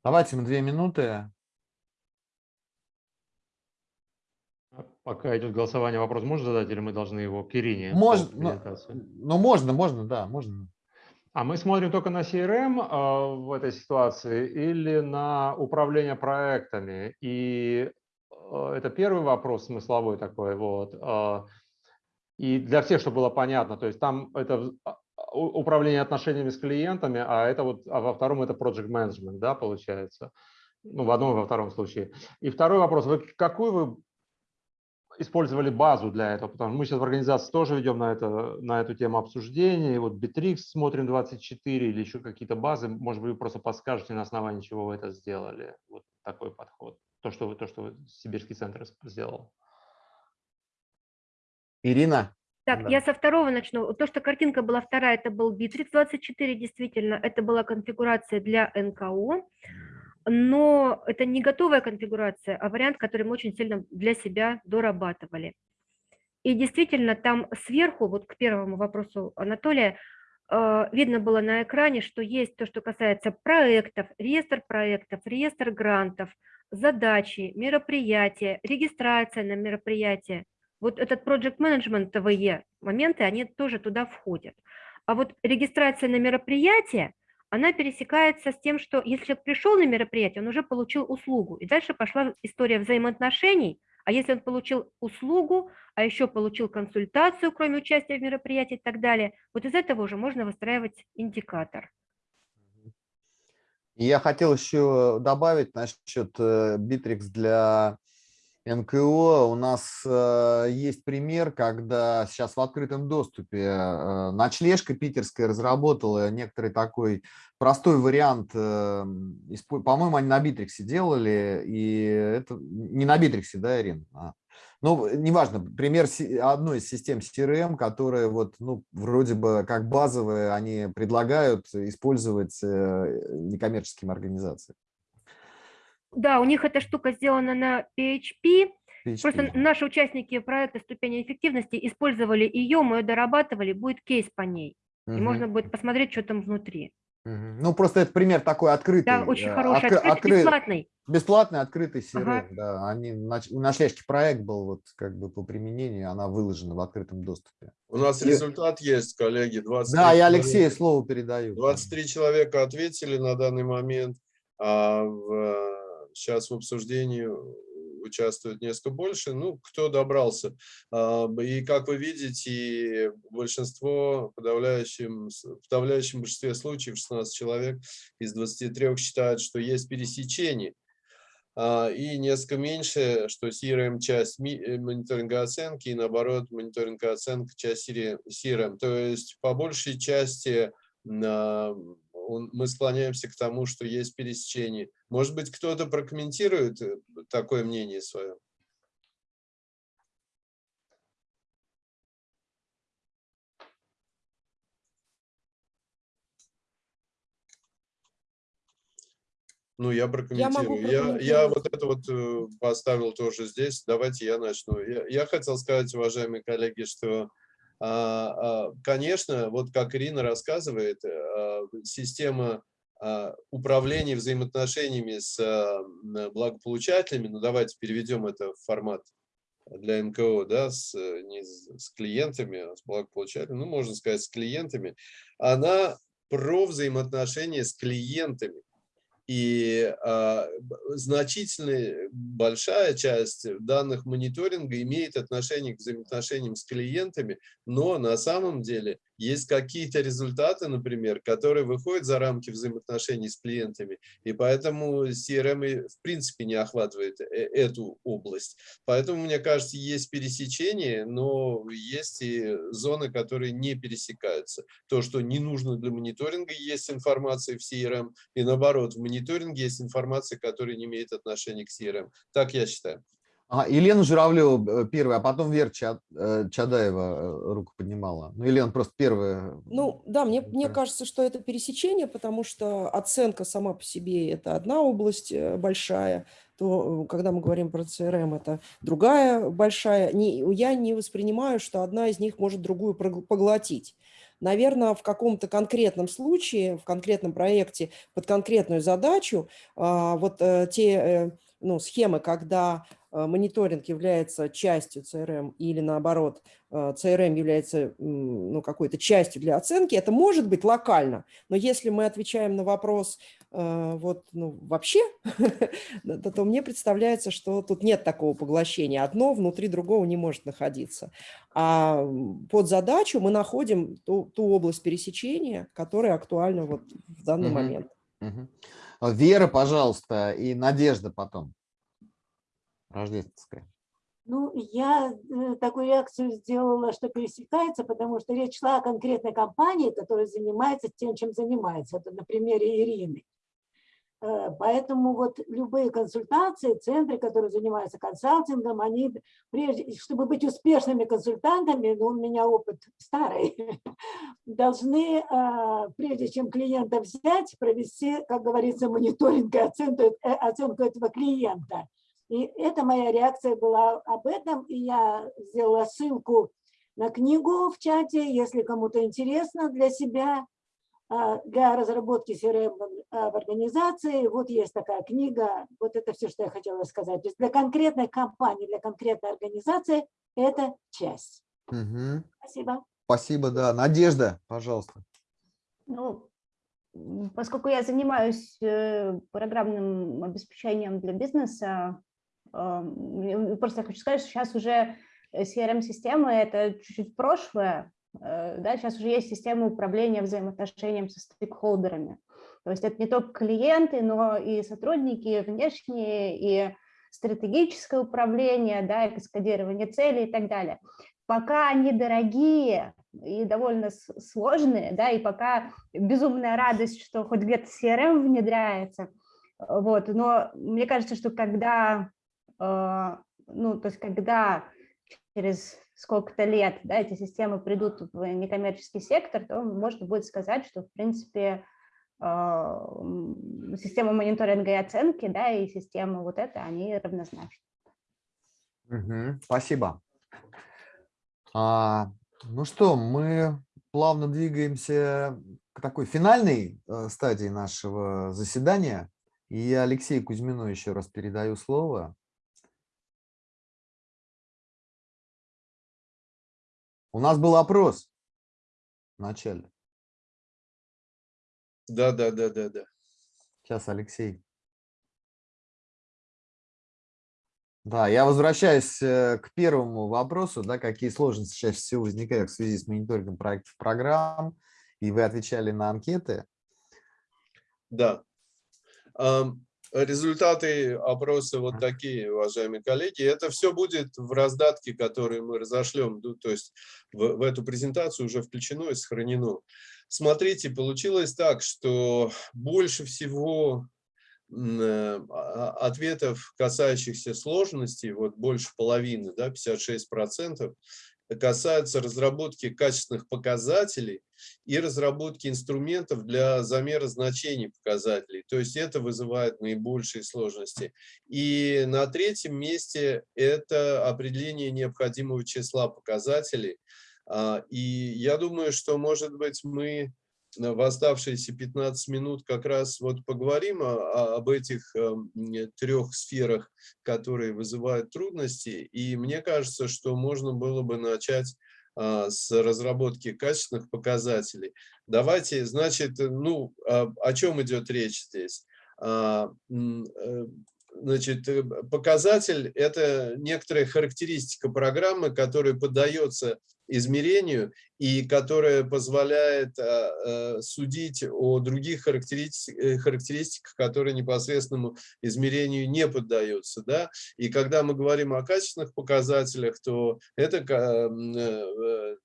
Давайте мы две минуты. Пока идет голосование, вопрос можно задать, или мы должны его к Ирине? Можно, ну, ну, можно, можно, да, можно. А мы смотрим только на CRM э, в этой ситуации или на управление проектами? И э, это первый вопрос смысловой такой. Вот. Э, и для всех, чтобы было понятно, то есть там это управление отношениями с клиентами, а это вот а во втором это project management, да, получается. Ну, в одном и во втором случае. И второй вопрос. Вы какую вы использовали базу для этого, потому что мы сейчас в организации тоже ведем на, это, на эту тему обсуждения, и вот Bittrex смотрим 24 или еще какие-то базы, может быть, вы просто подскажете, на основании чего вы это сделали, вот такой подход, то, что вы, то, что Сибирский центр сделал. Ирина? Так, да. я со второго начну. То, что картинка была вторая, это был Bittrex 24, действительно, это была конфигурация для НКО но это не готовая конфигурация, а вариант, который мы очень сильно для себя дорабатывали. И действительно, там сверху, вот к первому вопросу Анатолия, э, видно было на экране, что есть то, что касается проектов, реестр проектов, реестр грантов, задачи, мероприятия, регистрация на мероприятие. Вот этот project management моменты, они тоже туда входят. А вот регистрация на мероприятие – она пересекается с тем, что если человек пришел на мероприятие, он уже получил услугу. И дальше пошла история взаимоотношений. А если он получил услугу, а еще получил консультацию, кроме участия в мероприятии и так далее, вот из этого уже можно выстраивать индикатор. Я хотел еще добавить насчет э, Bittrex для НКО у нас э, есть пример, когда сейчас в открытом доступе э, ночлежка питерская разработала некоторый такой простой вариант, э, по-моему, они на Битриксе делали, и это не на Битриксе, да, Ирина? А. Ну, неважно, пример одной из систем CRM, которые вот, ну, вроде бы как базовые, они предлагают использовать некоммерческим организациям. Да, у них эта штука сделана на PHP. PHP. Просто наши участники проекта «Ступени эффективности» использовали ее, мы ее дорабатывали, будет кейс по ней. Угу. И можно будет посмотреть, что там внутри. Ну, просто это пример такой открытый. Да, очень э, хороший, откры, открытый, бесплатный. Бесплатный, открытый CRM, ага. да. Они, у нашлежки проект был вот как бы по применению, она выложена в открытом доступе. У нас и... результат есть, коллеги. 23 да, я Алексею слово передаю. 23 человека ответили на данный момент. А в сейчас в обсуждении участвует несколько больше, ну, кто добрался. А, и, как вы видите, большинство, в подавляющем, в подавляющем большинстве случаев, 16 человек из 23 считают, что есть пересечение. А, и несколько меньше, что CRM часть э, мониторинга оценки, и наоборот, мониторинга оценка часть CRM. То есть, по большей части он- мы склоняемся к тому, что есть пересечение. Может быть, кто-то прокомментирует э, такое мнение свое? Ну, я прокомментирую. Я, я, прокомментировать. вот это вот э, поставил тоже здесь. Давайте я начну. Я, я хотел сказать, уважаемые коллеги, что, конечно, вот как Ирина рассказывает, а, система а, управления взаимоотношениями с а, благополучателями, ну давайте переведем это в формат для НКО, да, с, э, не с клиентами, а с благополучателями, ну, можно сказать, с клиентами, она про взаимоотношения с клиентами. И а, значительная, большая часть данных мониторинга имеет отношение к взаимоотношениям с клиентами, но на самом деле есть какие-то результаты, например, которые выходят за рамки взаимоотношений с клиентами, и поэтому CRM и в принципе не охватывает э- эту область. Поэтому, мне кажется, есть пересечение, но есть и зоны, которые не пересекаются. То, что не нужно для мониторинга, есть информация в CRM, и наоборот, в мониторинге есть информация, которая не имеет отношения к CRM. Так я считаю. А, Елена Журавлева э, первая, а потом Вера Ча- э, Чадаева э, руку поднимала. Ну, Елена просто первая. Ну, да, мне, мне кажется, что это пересечение, потому что оценка сама по себе – это одна область большая, то, когда мы говорим про CRM, это другая большая. Не, я не воспринимаю, что одна из них может другую поглотить. Наверное, в каком-то конкретном случае, в конкретном проекте под конкретную задачу, а, вот те ну, схемы, когда мониторинг является частью CRM или наоборот, CRM является м, ну, какой-то частью для оценки, это может быть локально, но если мы отвечаем на вопрос э, вот, ну, вообще, то, то мне представляется, что тут нет такого поглощения. Одно внутри другого не может находиться. А под задачу мы находим ту, ту область пересечения, которая актуальна вот в данный Мгм. момент. А, Вера, пожалуйста, и Надежда потом. Рождественская. Ну, я э, такую реакцию сделала, что пересекается, потому что речь шла о конкретной компании, которая занимается тем, чем занимается. Это на примере Ирины. Э, Поэтому вот любые консультации, центры, которые занимаются консалтингом, они, прежде, чтобы быть успешными консультантами, ну, у меня опыт старый, должны, а, прежде чем клиента взять, провести, как говорится, мониторинг и оценку, э, оценку этого клиента. И это моя реакция была об этом, и я сделала ссылку на книгу в чате, если кому-то интересно для себя, а, для разработки CRM в а, в организации. Вот есть такая книга, вот это все, что я хотела сказать. То есть для конкретной компании, для конкретной организации это часть. Мгм. Спасибо. Спасибо, да. Надежда, пожалуйста. Ну, поскольку я занимаюсь э, программным обеспечением для бизнеса, просто я хочу сказать, что сейчас уже CRM-системы – это чуть-чуть прошлое, э, да, сейчас уже есть система управления взаимоотношением со стейкхолдерами. То есть это не только клиенты, но и сотрудники внешние, и стратегическое управление, да, и каскадирование целей и так далее. Пока они дорогие и довольно сложные, да, и пока безумная радость, что хоть где-то CRM внедряется, э, вот, но мне кажется, что когда, э, ну, то есть когда через сколько-то лет, да, эти системы придут в некоммерческий сектор, то можно будет сказать, что, в принципе, э, система мониторинга и оценки, да, и система вот эта, они равнозначны. Мгм. Спасибо. А, ну что, мы плавно двигаемся к такой финальной э, стадии нашего заседания. И я Алексею Кузьмину еще раз передаю слово. У нас был опрос в начале. Да, да, да, да, да. Сейчас, Алексей. Да, я возвращаюсь э, к первому вопросу, да, какие сложности чаще всего возникают в связи с мониторингом проектов программ, и вы отвечали на анкеты. Да. Результаты опроса вот такие, уважаемые коллеги. Это все будет в раздатке, который мы разошлем, ну, то есть в, в эту презентацию уже включено и сохранено. Смотрите, получилось так, что больше всего э, а, ответов, касающихся сложности, вот больше половины, да, 56%, касаются разработки качественных показателей и разработки инструментов для замера значений показателей. То есть это вызывает наибольшие сложности. И на третьем месте это определение необходимого числа показателей. А, и я думаю, что, может быть, мы в оставшиеся 15 минут как раз вот поговорим об этих э, трех сферах, которые вызывают трудности. И мне кажется, что можно было бы начать а, с разработки качественных показателей. Давайте, значит, ну, а, о чем идет речь здесь? А, э, значит, э, показатель – это некоторая характеристика программы, которая поддается измерению и которая позволяет а, а, судить о других э, характеристиках, которые непосредственному измерению не поддаются. Да? И когда мы говорим о качественных показателях, то это э,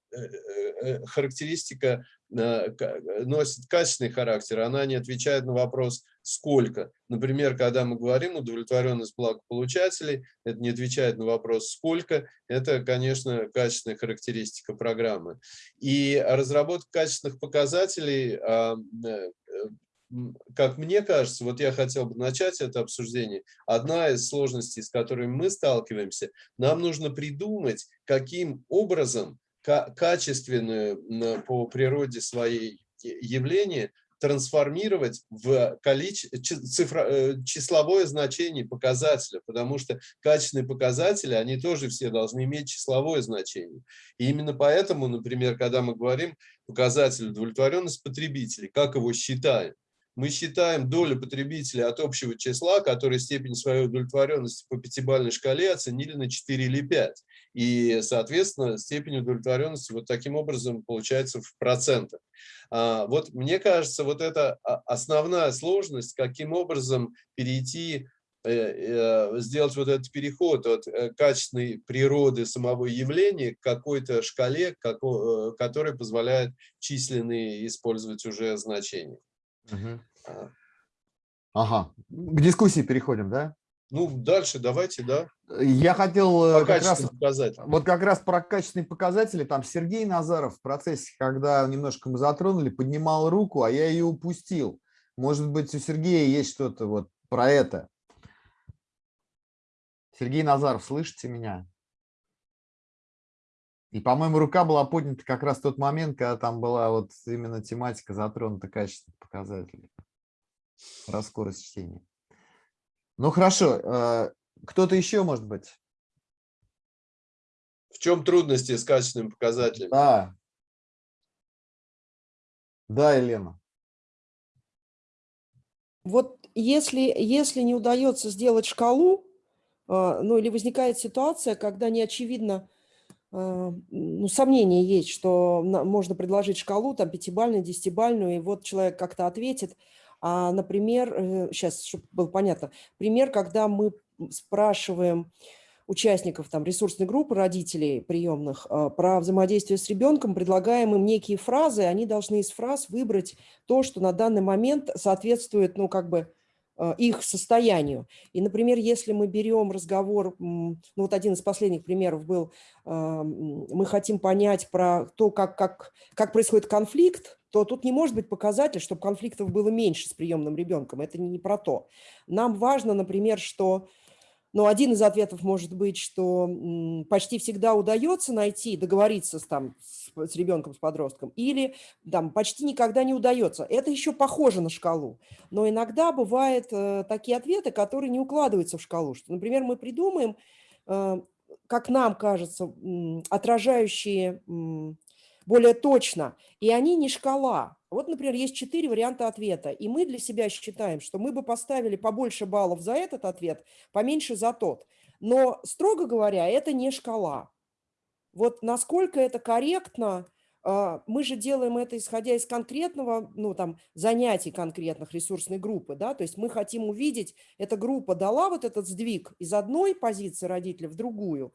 характеристика носит качественный характер, она не отвечает на вопрос «сколько?». Например, когда мы говорим удовлетворенность благополучателей, это не отвечает на вопрос «сколько?», это, конечно, качественная характеристика программы. И разработка качественных показателей, а, э, как мне кажется, вот я хотел бы начать это обсуждение, одна из сложностей, с которыми мы сталкиваемся, нам нужно придумать, каким образом качественную по природе своей явление трансформировать в количе... цифро... Э, числовое значение показателя, потому что качественные показатели, они тоже все должны иметь числовое значение. И именно поэтому, например, когда мы говорим показатель удовлетворенность потребителей, как его считаем, мы считаем долю потребителей от общего числа, который степень своей удовлетворенности по пятибалльной шкале оценили на 4 или 5. И, соответственно, степень удовлетворенности вот таким образом получается в процентах. А, вот мне кажется, вот это основная сложность, каким образом перейти э, э, сделать вот этот переход от э, качественной природы самого явления к какой-то шкале, которая позволяет численные использовать уже значения. Угу. Ага, к дискуссии переходим, да? Ну, дальше давайте, да. Я хотел э, как раз, вот как раз про качественные показатели. Там Сергей Назаров в процессе, когда немножко мы затронули, поднимал руку, а я ее упустил. Может быть, у Сергея есть что-то вот про это. Сергей Назаров, слышите меня? И, по-моему, рука была поднята как раз в тот момент, когда там была вот именно тематика затронута качественных показателей. Про скорость чтения. Ну, хорошо. Э, кто-то еще, может быть? В чем трудности с качественными показателями? Да. Да, Елена. Вот если, если не удается сделать шкалу, э, ну или возникает ситуация, когда не очевидно, а, ну, сомнения есть, что можно предложить шкалу, там, пятибальную, десятибальную, и вот человек как-то ответит. А, например, сейчас, э, чтобы было понятно, пример, когда мы спрашиваем участников там, ресурсной группы родителей приемных а, про взаимодействие с ребенком, предлагаем им некие фразы, они должны из фраз выбрать то, что на данный момент соответствует, ну, как бы, их состоянию. И, например, если мы берем разговор, ну вот один из последних примеров был, а, мы хотим понять про то, как, как, как происходит конфликт, то тут не может быть показатель, чтобы конфликтов было меньше с приемным ребенком. Это не про то. Нам важно, например, что но один из ответов может быть, что почти всегда удается найти, договориться с, там, с, ребенком, с подростком, или там, почти никогда не удается. Это еще похоже на шкалу. Но иногда бывают э, такие ответы, которые не укладываются в шкалу. Что, например, мы придумаем, э, как нам кажется, отражающие более точно, и они не шкала. Вот, например, есть четыре варианта ответа, и мы для себя считаем, что мы бы поставили побольше баллов за этот ответ, поменьше за тот. Но, строго говоря, это не шкала. Вот насколько это корректно, а, мы же делаем это исходя из конкретного, ну там, занятий конкретных ресурсной группы, да, то есть мы хотим увидеть, эта группа дала вот этот сдвиг из одной позиции родителя в другую,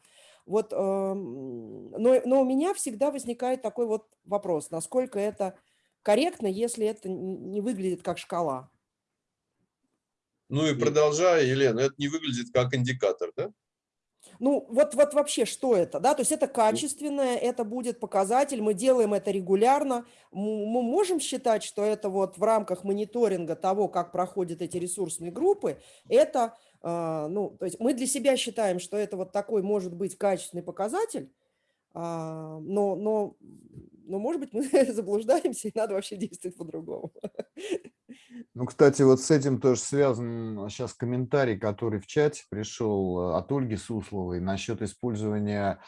вот, но, но у меня всегда возникает такой вот вопрос, насколько это корректно, если это не выглядит как шкала. Ну и продолжая, Елена, это не выглядит как индикатор, да? Ну, вот, вот вообще что это, да, то есть это качественное, это будет показатель, мы делаем это регулярно, мы можем считать, что это вот в рамках мониторинга того, как проходят эти ресурсные группы, это, ну, то есть мы для себя считаем, что это вот такой может быть качественный показатель, э, но, но, но, может быть, мы заблуждаемся и надо вообще действовать по-другому. Ну, кстати, вот с этим тоже связан сейчас комментарий, который в чате пришел э, от Ольги Сусловой насчет использования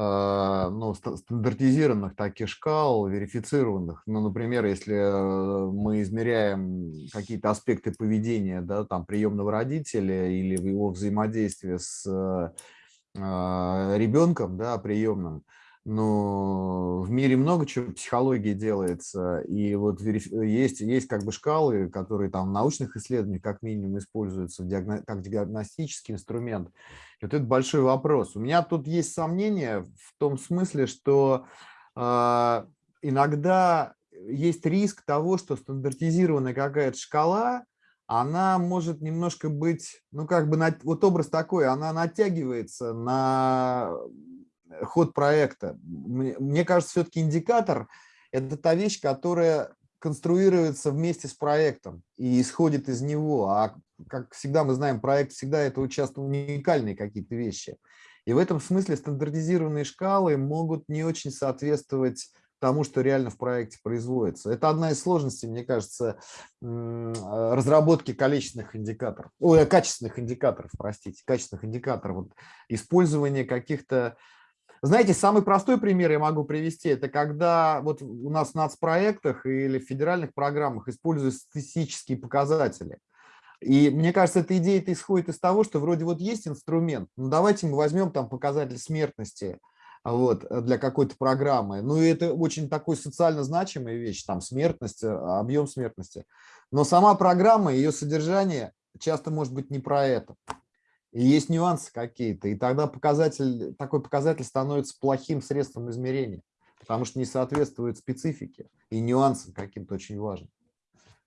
ну, стандартизированных таких шкал, верифицированных. Ну, например, если э, мы измеряем какие-то аспекты поведения да, там, приемного родителя или его взаимодействия с ребенком да, приемным, но в мире много чего психологии делается, и вот есть, есть как бы шкалы, которые там в научных исследованиях как минимум используются как диагностический инструмент. И вот это большой вопрос. У меня тут есть сомнения в том смысле, что э, иногда есть риск того, что стандартизированная какая-то шкала, она может немножко быть, ну как бы, вот образ такой, она натягивается на ход проекта. Мне кажется, все-таки индикатор – это та вещь, которая конструируется вместе с проектом и исходит из него. А как всегда мы знаем, проект всегда это часто уникальные какие-то вещи. И в этом смысле стандартизированные шкалы могут не очень соответствовать тому, что реально в проекте производится. Это одна из сложностей, мне кажется, разработки количественных индикаторов, ой, качественных индикаторов, простите, качественных индикаторов. Вот использование каких-то знаете, самый простой пример я могу привести, это когда вот у нас в нацпроектах или в федеральных программах используются статистические показатели. И мне кажется, эта идея -то исходит из того, что вроде вот есть инструмент, ну давайте мы возьмем там показатель смертности вот, для какой-то программы. Ну и это очень такой социально значимая вещь, там смертность, объем смертности. Но сама программа, ее содержание часто может быть не про это. И есть нюансы какие-то, и тогда показатель, такой показатель становится плохим средством измерения, потому что не соответствует специфике и нюансам каким-то очень важным.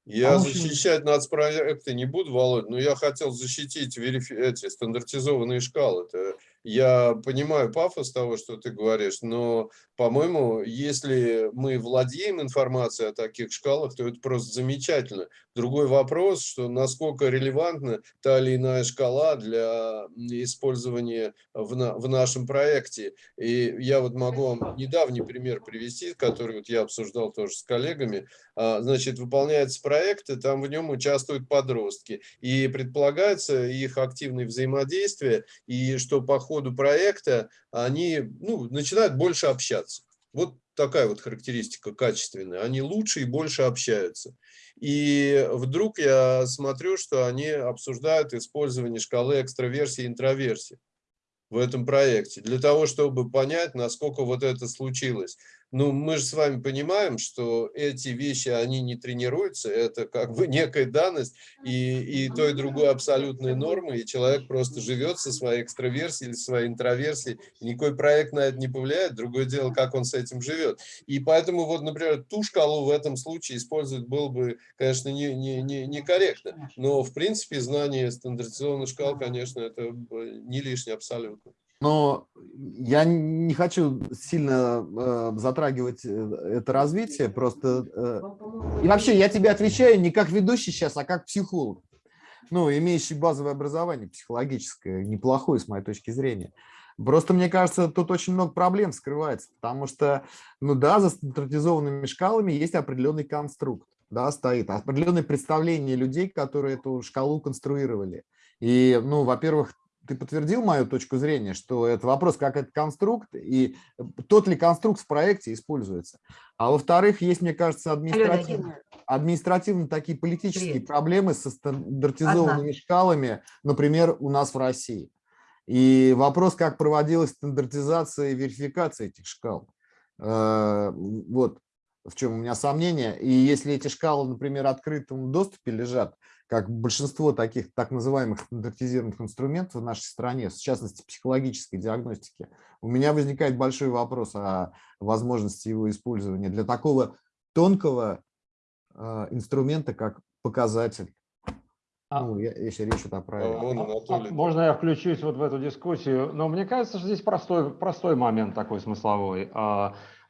Я а защищать нацпроекты не буду, Володь, но я хотел защитить эти стандартизованные шкалы. Это я понимаю пафос того, что ты говоришь, но, по-моему, если мы владеем информацией о таких шкалах, то это просто замечательно. Другой вопрос, что насколько релевантна та или иная шкала для использования в, на, в нашем проекте. И я вот могу вам недавний пример привести, который вот я обсуждал тоже с коллегами. А, значит, выполняется проект, и там в нем участвуют подростки. И предполагается их активное взаимодействие, и что по ходу проекта они ну, начинают больше общаться. Вот такая вот характеристика качественная. Они лучше и больше общаются. И вдруг я смотрю, что они обсуждают использование шкалы экстраверсии и интроверсии в этом проекте, для того, чтобы понять, насколько вот это случилось. Ну, мы же с вами понимаем, что эти вещи, они не тренируются, это как бы некая данность, и, и то, и другое абсолютные нормы, и человек просто живет со своей экстраверсией или своей интроверсией, никакой проект на это не повлияет, другое дело, как он с этим живет. И поэтому, вот, например, ту шкалу в этом случае использовать было бы, конечно, не, не, не, некорректно, но, в принципе, знание стандартизованных шкал, конечно, это не лишнее абсолютно. Но я не хочу сильно э, затрагивать э, это развитие, просто... Э, и вообще я тебе отвечаю не как ведущий сейчас, а как психолог, ну, имеющий базовое образование психологическое, неплохое с моей точки зрения. Просто, мне кажется, тут очень много проблем скрывается, потому что, ну да, за стандартизованными шкалами есть определенный конструкт, да, стоит, определенное представление людей, которые эту шкалу конструировали. И, ну, во-первых, ты подтвердил мою точку зрения, что это вопрос, как этот конструкт и тот ли конструкт в проекте используется. А во-вторых, есть, мне кажется, административно, административно такие политические Привет. проблемы со стандартизованными Одна. шкалами, например, у нас в России. И вопрос, как проводилась стандартизация и верификация этих шкал. Э, Вот в чем у меня сомнения. И если эти шкалы, например, в открытом доступе лежат, как большинство таких так называемых стандартизированных инструментов в нашей стране, в частности психологической диагностики, у меня возникает большой вопрос о возможности его использования для такого тонкого э, инструмента, как показатель. А- Ну, я- если речь идет о правилах. А- а Можно я включусь вот в эту дискуссию? Но мне кажется, что здесь простой, простой момент такой смысловой.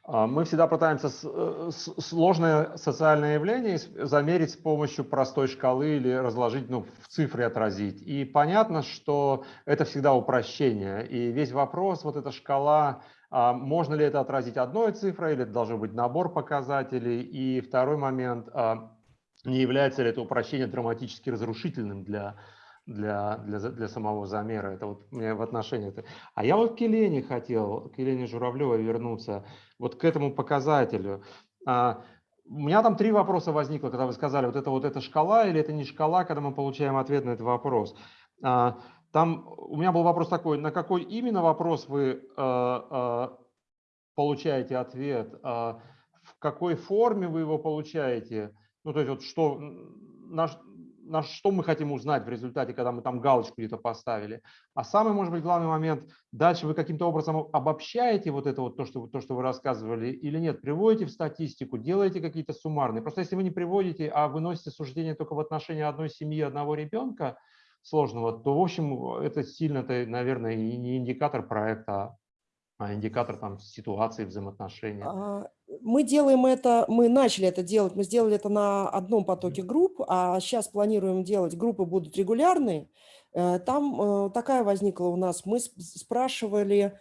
А, Мы всегда пытаемся э, сложное социальное явление замерить с помощью простой шкалы или разложить, ну, в цифре отразить. И понятно, что это всегда упрощение. И весь вопрос, вот эта шкала, а, можно ли это отразить одной цифрой, или это должен быть набор показателей. И второй момент, а, не является ли это упрощение драматически разрушительным для, для, для, для самого замера. Это вот меня в отношении. это. А я вот к Елене хотел, к Елене Журавлевой вернуться, вот к этому показателю. А, У меня там три вопроса возникло, когда вы сказали, вот это вот эта шкала или это не шкала, когда мы получаем ответ на этот вопрос. А, Там у меня был вопрос такой, на какой именно вопрос вы а, а, получаете ответ, а, в какой форме вы его получаете, ну, то есть вот что, на, на что мы хотим узнать в результате, когда мы там галочку где-то поставили. А самый, может быть, главный момент, дальше вы каким-то образом обобщаете вот это вот то, что, то, что вы рассказывали, или нет, приводите в статистику, делаете какие-то суммарные. Просто если вы не приводите, а выносите суждение только в отношении одной семьи, одного ребенка сложного, то, в общем, это сильно, это, наверное, не индикатор проекта, а индикатор там ситуации, взаимоотношений. А, Мы делаем это, мы начали это делать, мы сделали это на одном потоке групп, а сейчас планируем делать, группы будут регулярные. Э, Там э, такая возникла у нас, мы спрашивали,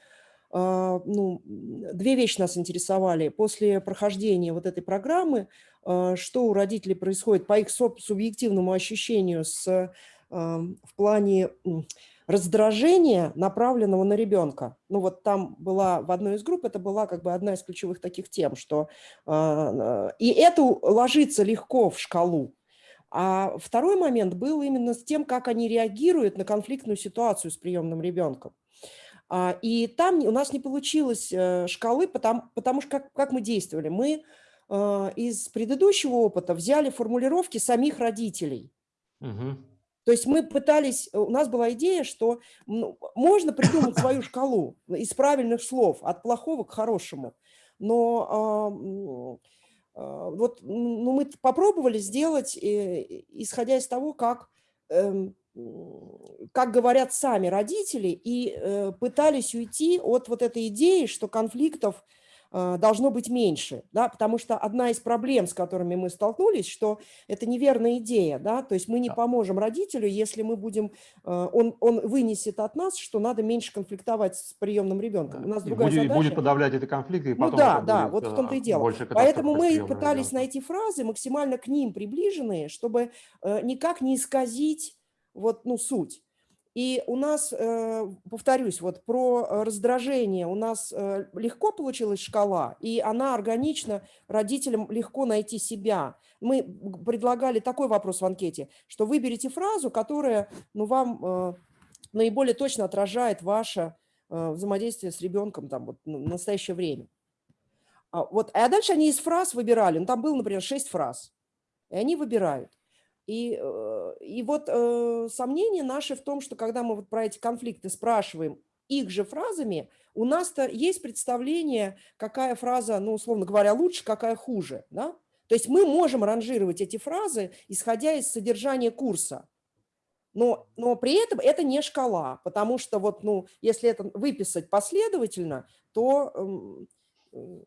э, ну, две вещи нас интересовали. После прохождения вот этой программы, что у родителей происходит по их суб- субъективному ощущению с, в плане раздражения, направленного на ребенка. Ну вот там была в одной из групп, это была как бы одна из ключевых таких тем, что а, э, и это ложится легко в шкалу. А второй момент был именно с тем, как они реагируют на конфликтную ситуацию с приемным ребенком. А, И там у нас не получилось э, шкалы, потому, потому что как, как мы действовали? Мы э, из предыдущего опыта взяли формулировки самих родителей. Мгм. То есть мы пытались, у нас была идея, что ну, можно придумать свою шкалу из правильных слов, от плохого к хорошему. Но а, а, вот ну, мы попробовали сделать, э, исходя из того, как, эм, как говорят сами родители, и э, пытались уйти от вот этой идеи, что конфликтов э, должно быть меньше, да, потому что одна из проблем, с которыми мы столкнулись, что это неверная идея, да, то есть мы не Да. поможем родителю, если мы будем, э, он, он вынесет от нас, что надо меньше конфликтовать с приемным ребенком. У нас И другая будет, задача. будет подавлять эти конфликты, и Ну потом да, это да, будет, вот в том-то и э, дело. Поэтому мы пытались ребенка. найти фразы максимально к ним приближенные, чтобы э, никак не исказить вот, ну, суть. И у нас, э, повторюсь, вот про э, раздражение у нас э, легко получилась шкала, и она органично родителям легко найти себя. Мы предлагали такой вопрос в анкете, что выберите фразу, которая ну, вам наиболее точно отражает ваше взаимодействие с ребенком там, вот, ну, в настоящее время. А, вот, а дальше они из фраз выбирали. Ну, там было, например, шесть фраз. И они выбирают. И, э, и вот э, сомнение наше в том, что когда мы вот про эти конфликты спрашиваем их же фразами, у нас-то есть представление, какая фраза, ну, условно говоря, лучше, какая хуже. Да? То есть мы можем ранжировать эти фразы, исходя из содержания курса. Но, но при этом это не шкала, потому что вот, ну, если это выписать последовательно, то эм, м,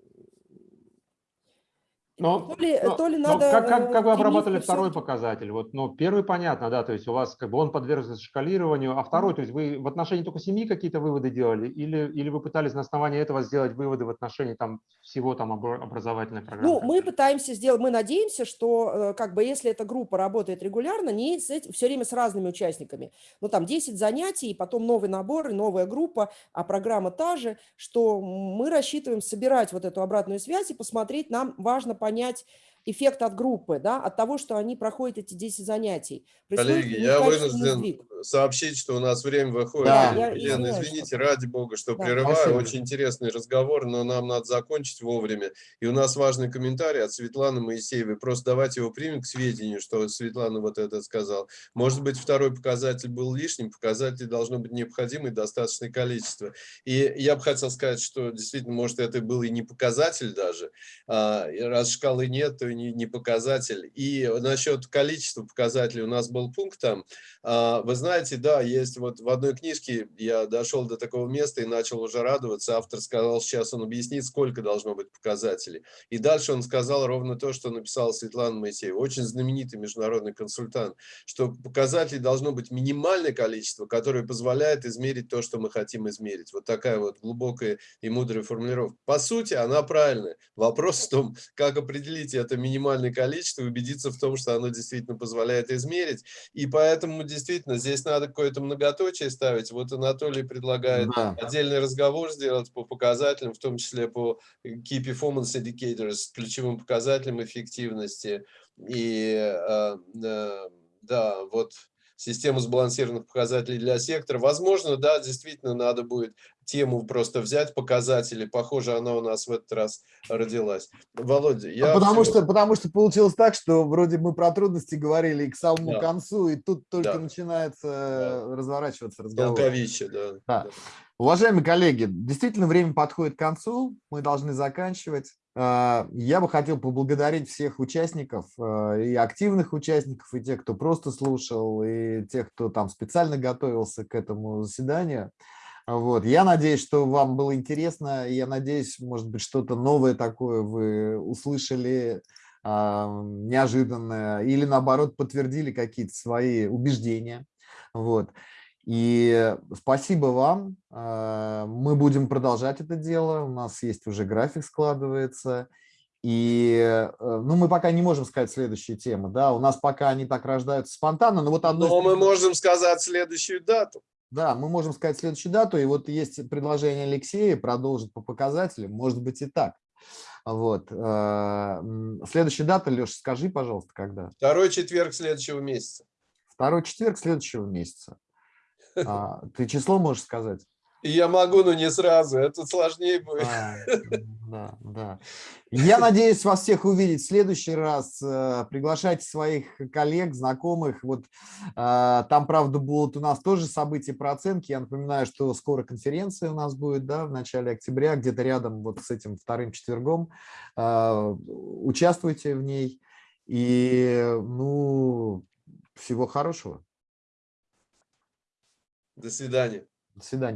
Но, то ли, но- то ли но надо... как, как, э, как вы стремиться обрабатывали второй всё-таки- показатель? Вот, ну, первый понятно, да, то есть у вас как бы он подвергся шкалированию, а второй, то есть вы в отношении только семьи какие-то выводы делали, или, или вы пытались на основании этого сделать выводы в отношении там всего там обра- образовательной программы? Ну, мы пытаемся сделать, мы надеемся, что э, как бы если эта группа работает регулярно, не с этим, все время с разными участниками. Ну, там 10 занятий, и потом новый набор, и новая группа, а программа та же, что мы рассчитываем собирать вот эту обратную связь и посмотреть, нам важно понять, эффект от группы, да, от того, что они проходят эти 10 занятий. Происходит Коллеги, я вынужден сдвиг. сообщить, что у нас время выходит. Да. Я Елена, извиняюсь, извините, что- ради бога, что Да. прерываю. Спасибо. Очень интересный разговор, но нам надо закончить вовремя. И у нас важный комментарий от Светланы Моисеевой. Просто давайте его примем к сведению, что Светлана вот это сказал. Может быть, второй показатель был лишним, показателей должно быть необходимо и достаточное количество. И я бы хотел сказать, что действительно, может, это был и не показатель даже. А, раз шкалы нет, то не, не показатель. И насчет количества показателей у нас был пункт там. А, Вы знаете, да, есть вот в одной книжке я дошел до такого места и начал уже радоваться. Автор сказал, сейчас он объяснит, сколько должно быть показателей. И дальше он сказал ровно то, что написала Светлана Моисеева, очень знаменитый международный консультант, что показателей должно быть минимальное количество, которое позволяет измерить то, что мы хотим измерить. Вот такая вот глубокая и мудрая формулировка. По сути, она правильная. Вопрос в том, как определить это минимальное количество убедиться в том, что оно действительно позволяет измерить. И поэтому действительно здесь надо какое-то многоточие ставить. Вот Анатолий предлагает Да. отдельный разговор сделать по показателям, в том числе по Key Performance Indicators, ключевым показателям эффективности. И э, э, да, вот систему сбалансированных показателей для сектора. Возможно, да, действительно надо будет тему просто взять, показатели. Похоже, она у нас в этот раз родилась. Володя, я... А потому, всё- что, потому что получилось так, что вроде мы про трудности говорили и к самому Да. концу, и тут только Да. начинается э, разворачиваться разговор. Толковище, да. Да. Уважаемые коллеги, действительно время подходит к концу, мы должны заканчивать. А, Я бы хотел поблагодарить всех участников, а, и активных участников, и тех, кто просто слушал, и тех, кто там специально готовился к этому заседанию. Вот. Я надеюсь, что вам было интересно, я надеюсь, может быть, что-то новое такое вы услышали, а, неожиданное, или наоборот подтвердили какие-то свои убеждения. Вот. И спасибо вам. А, Мы будем продолжать это дело. У нас есть уже график складывается. И э, ну, мы пока не можем сказать следующие темы. Да? У нас пока они так рождаются спонтанно. Но, вот одно Но мы можем сказать следующую дату. Да, мы можем сказать следующую дату. И вот есть предложение Алексея продолжить по показателям. Может быть и так. Вот. м, Следующая дата, Леша, скажи, пожалуйста, когда? Второй четверг следующего месяца. Второй четверг следующего месяца. А, Ты число можешь сказать? Я могу, но не сразу. Это сложнее будет. А, Да, да. Я надеюсь вас всех увидеть в следующий раз. Э, Приглашайте своих коллег, знакомых. Вот а, там, правда, будут у нас тоже события про оценки. Я напоминаю, что скоро конференция у нас будет, да, в начале октября, где-то рядом вот с этим вторым четвергом. А, Участвуйте в ней. И, ну, всего хорошего. До свидания. До свидания.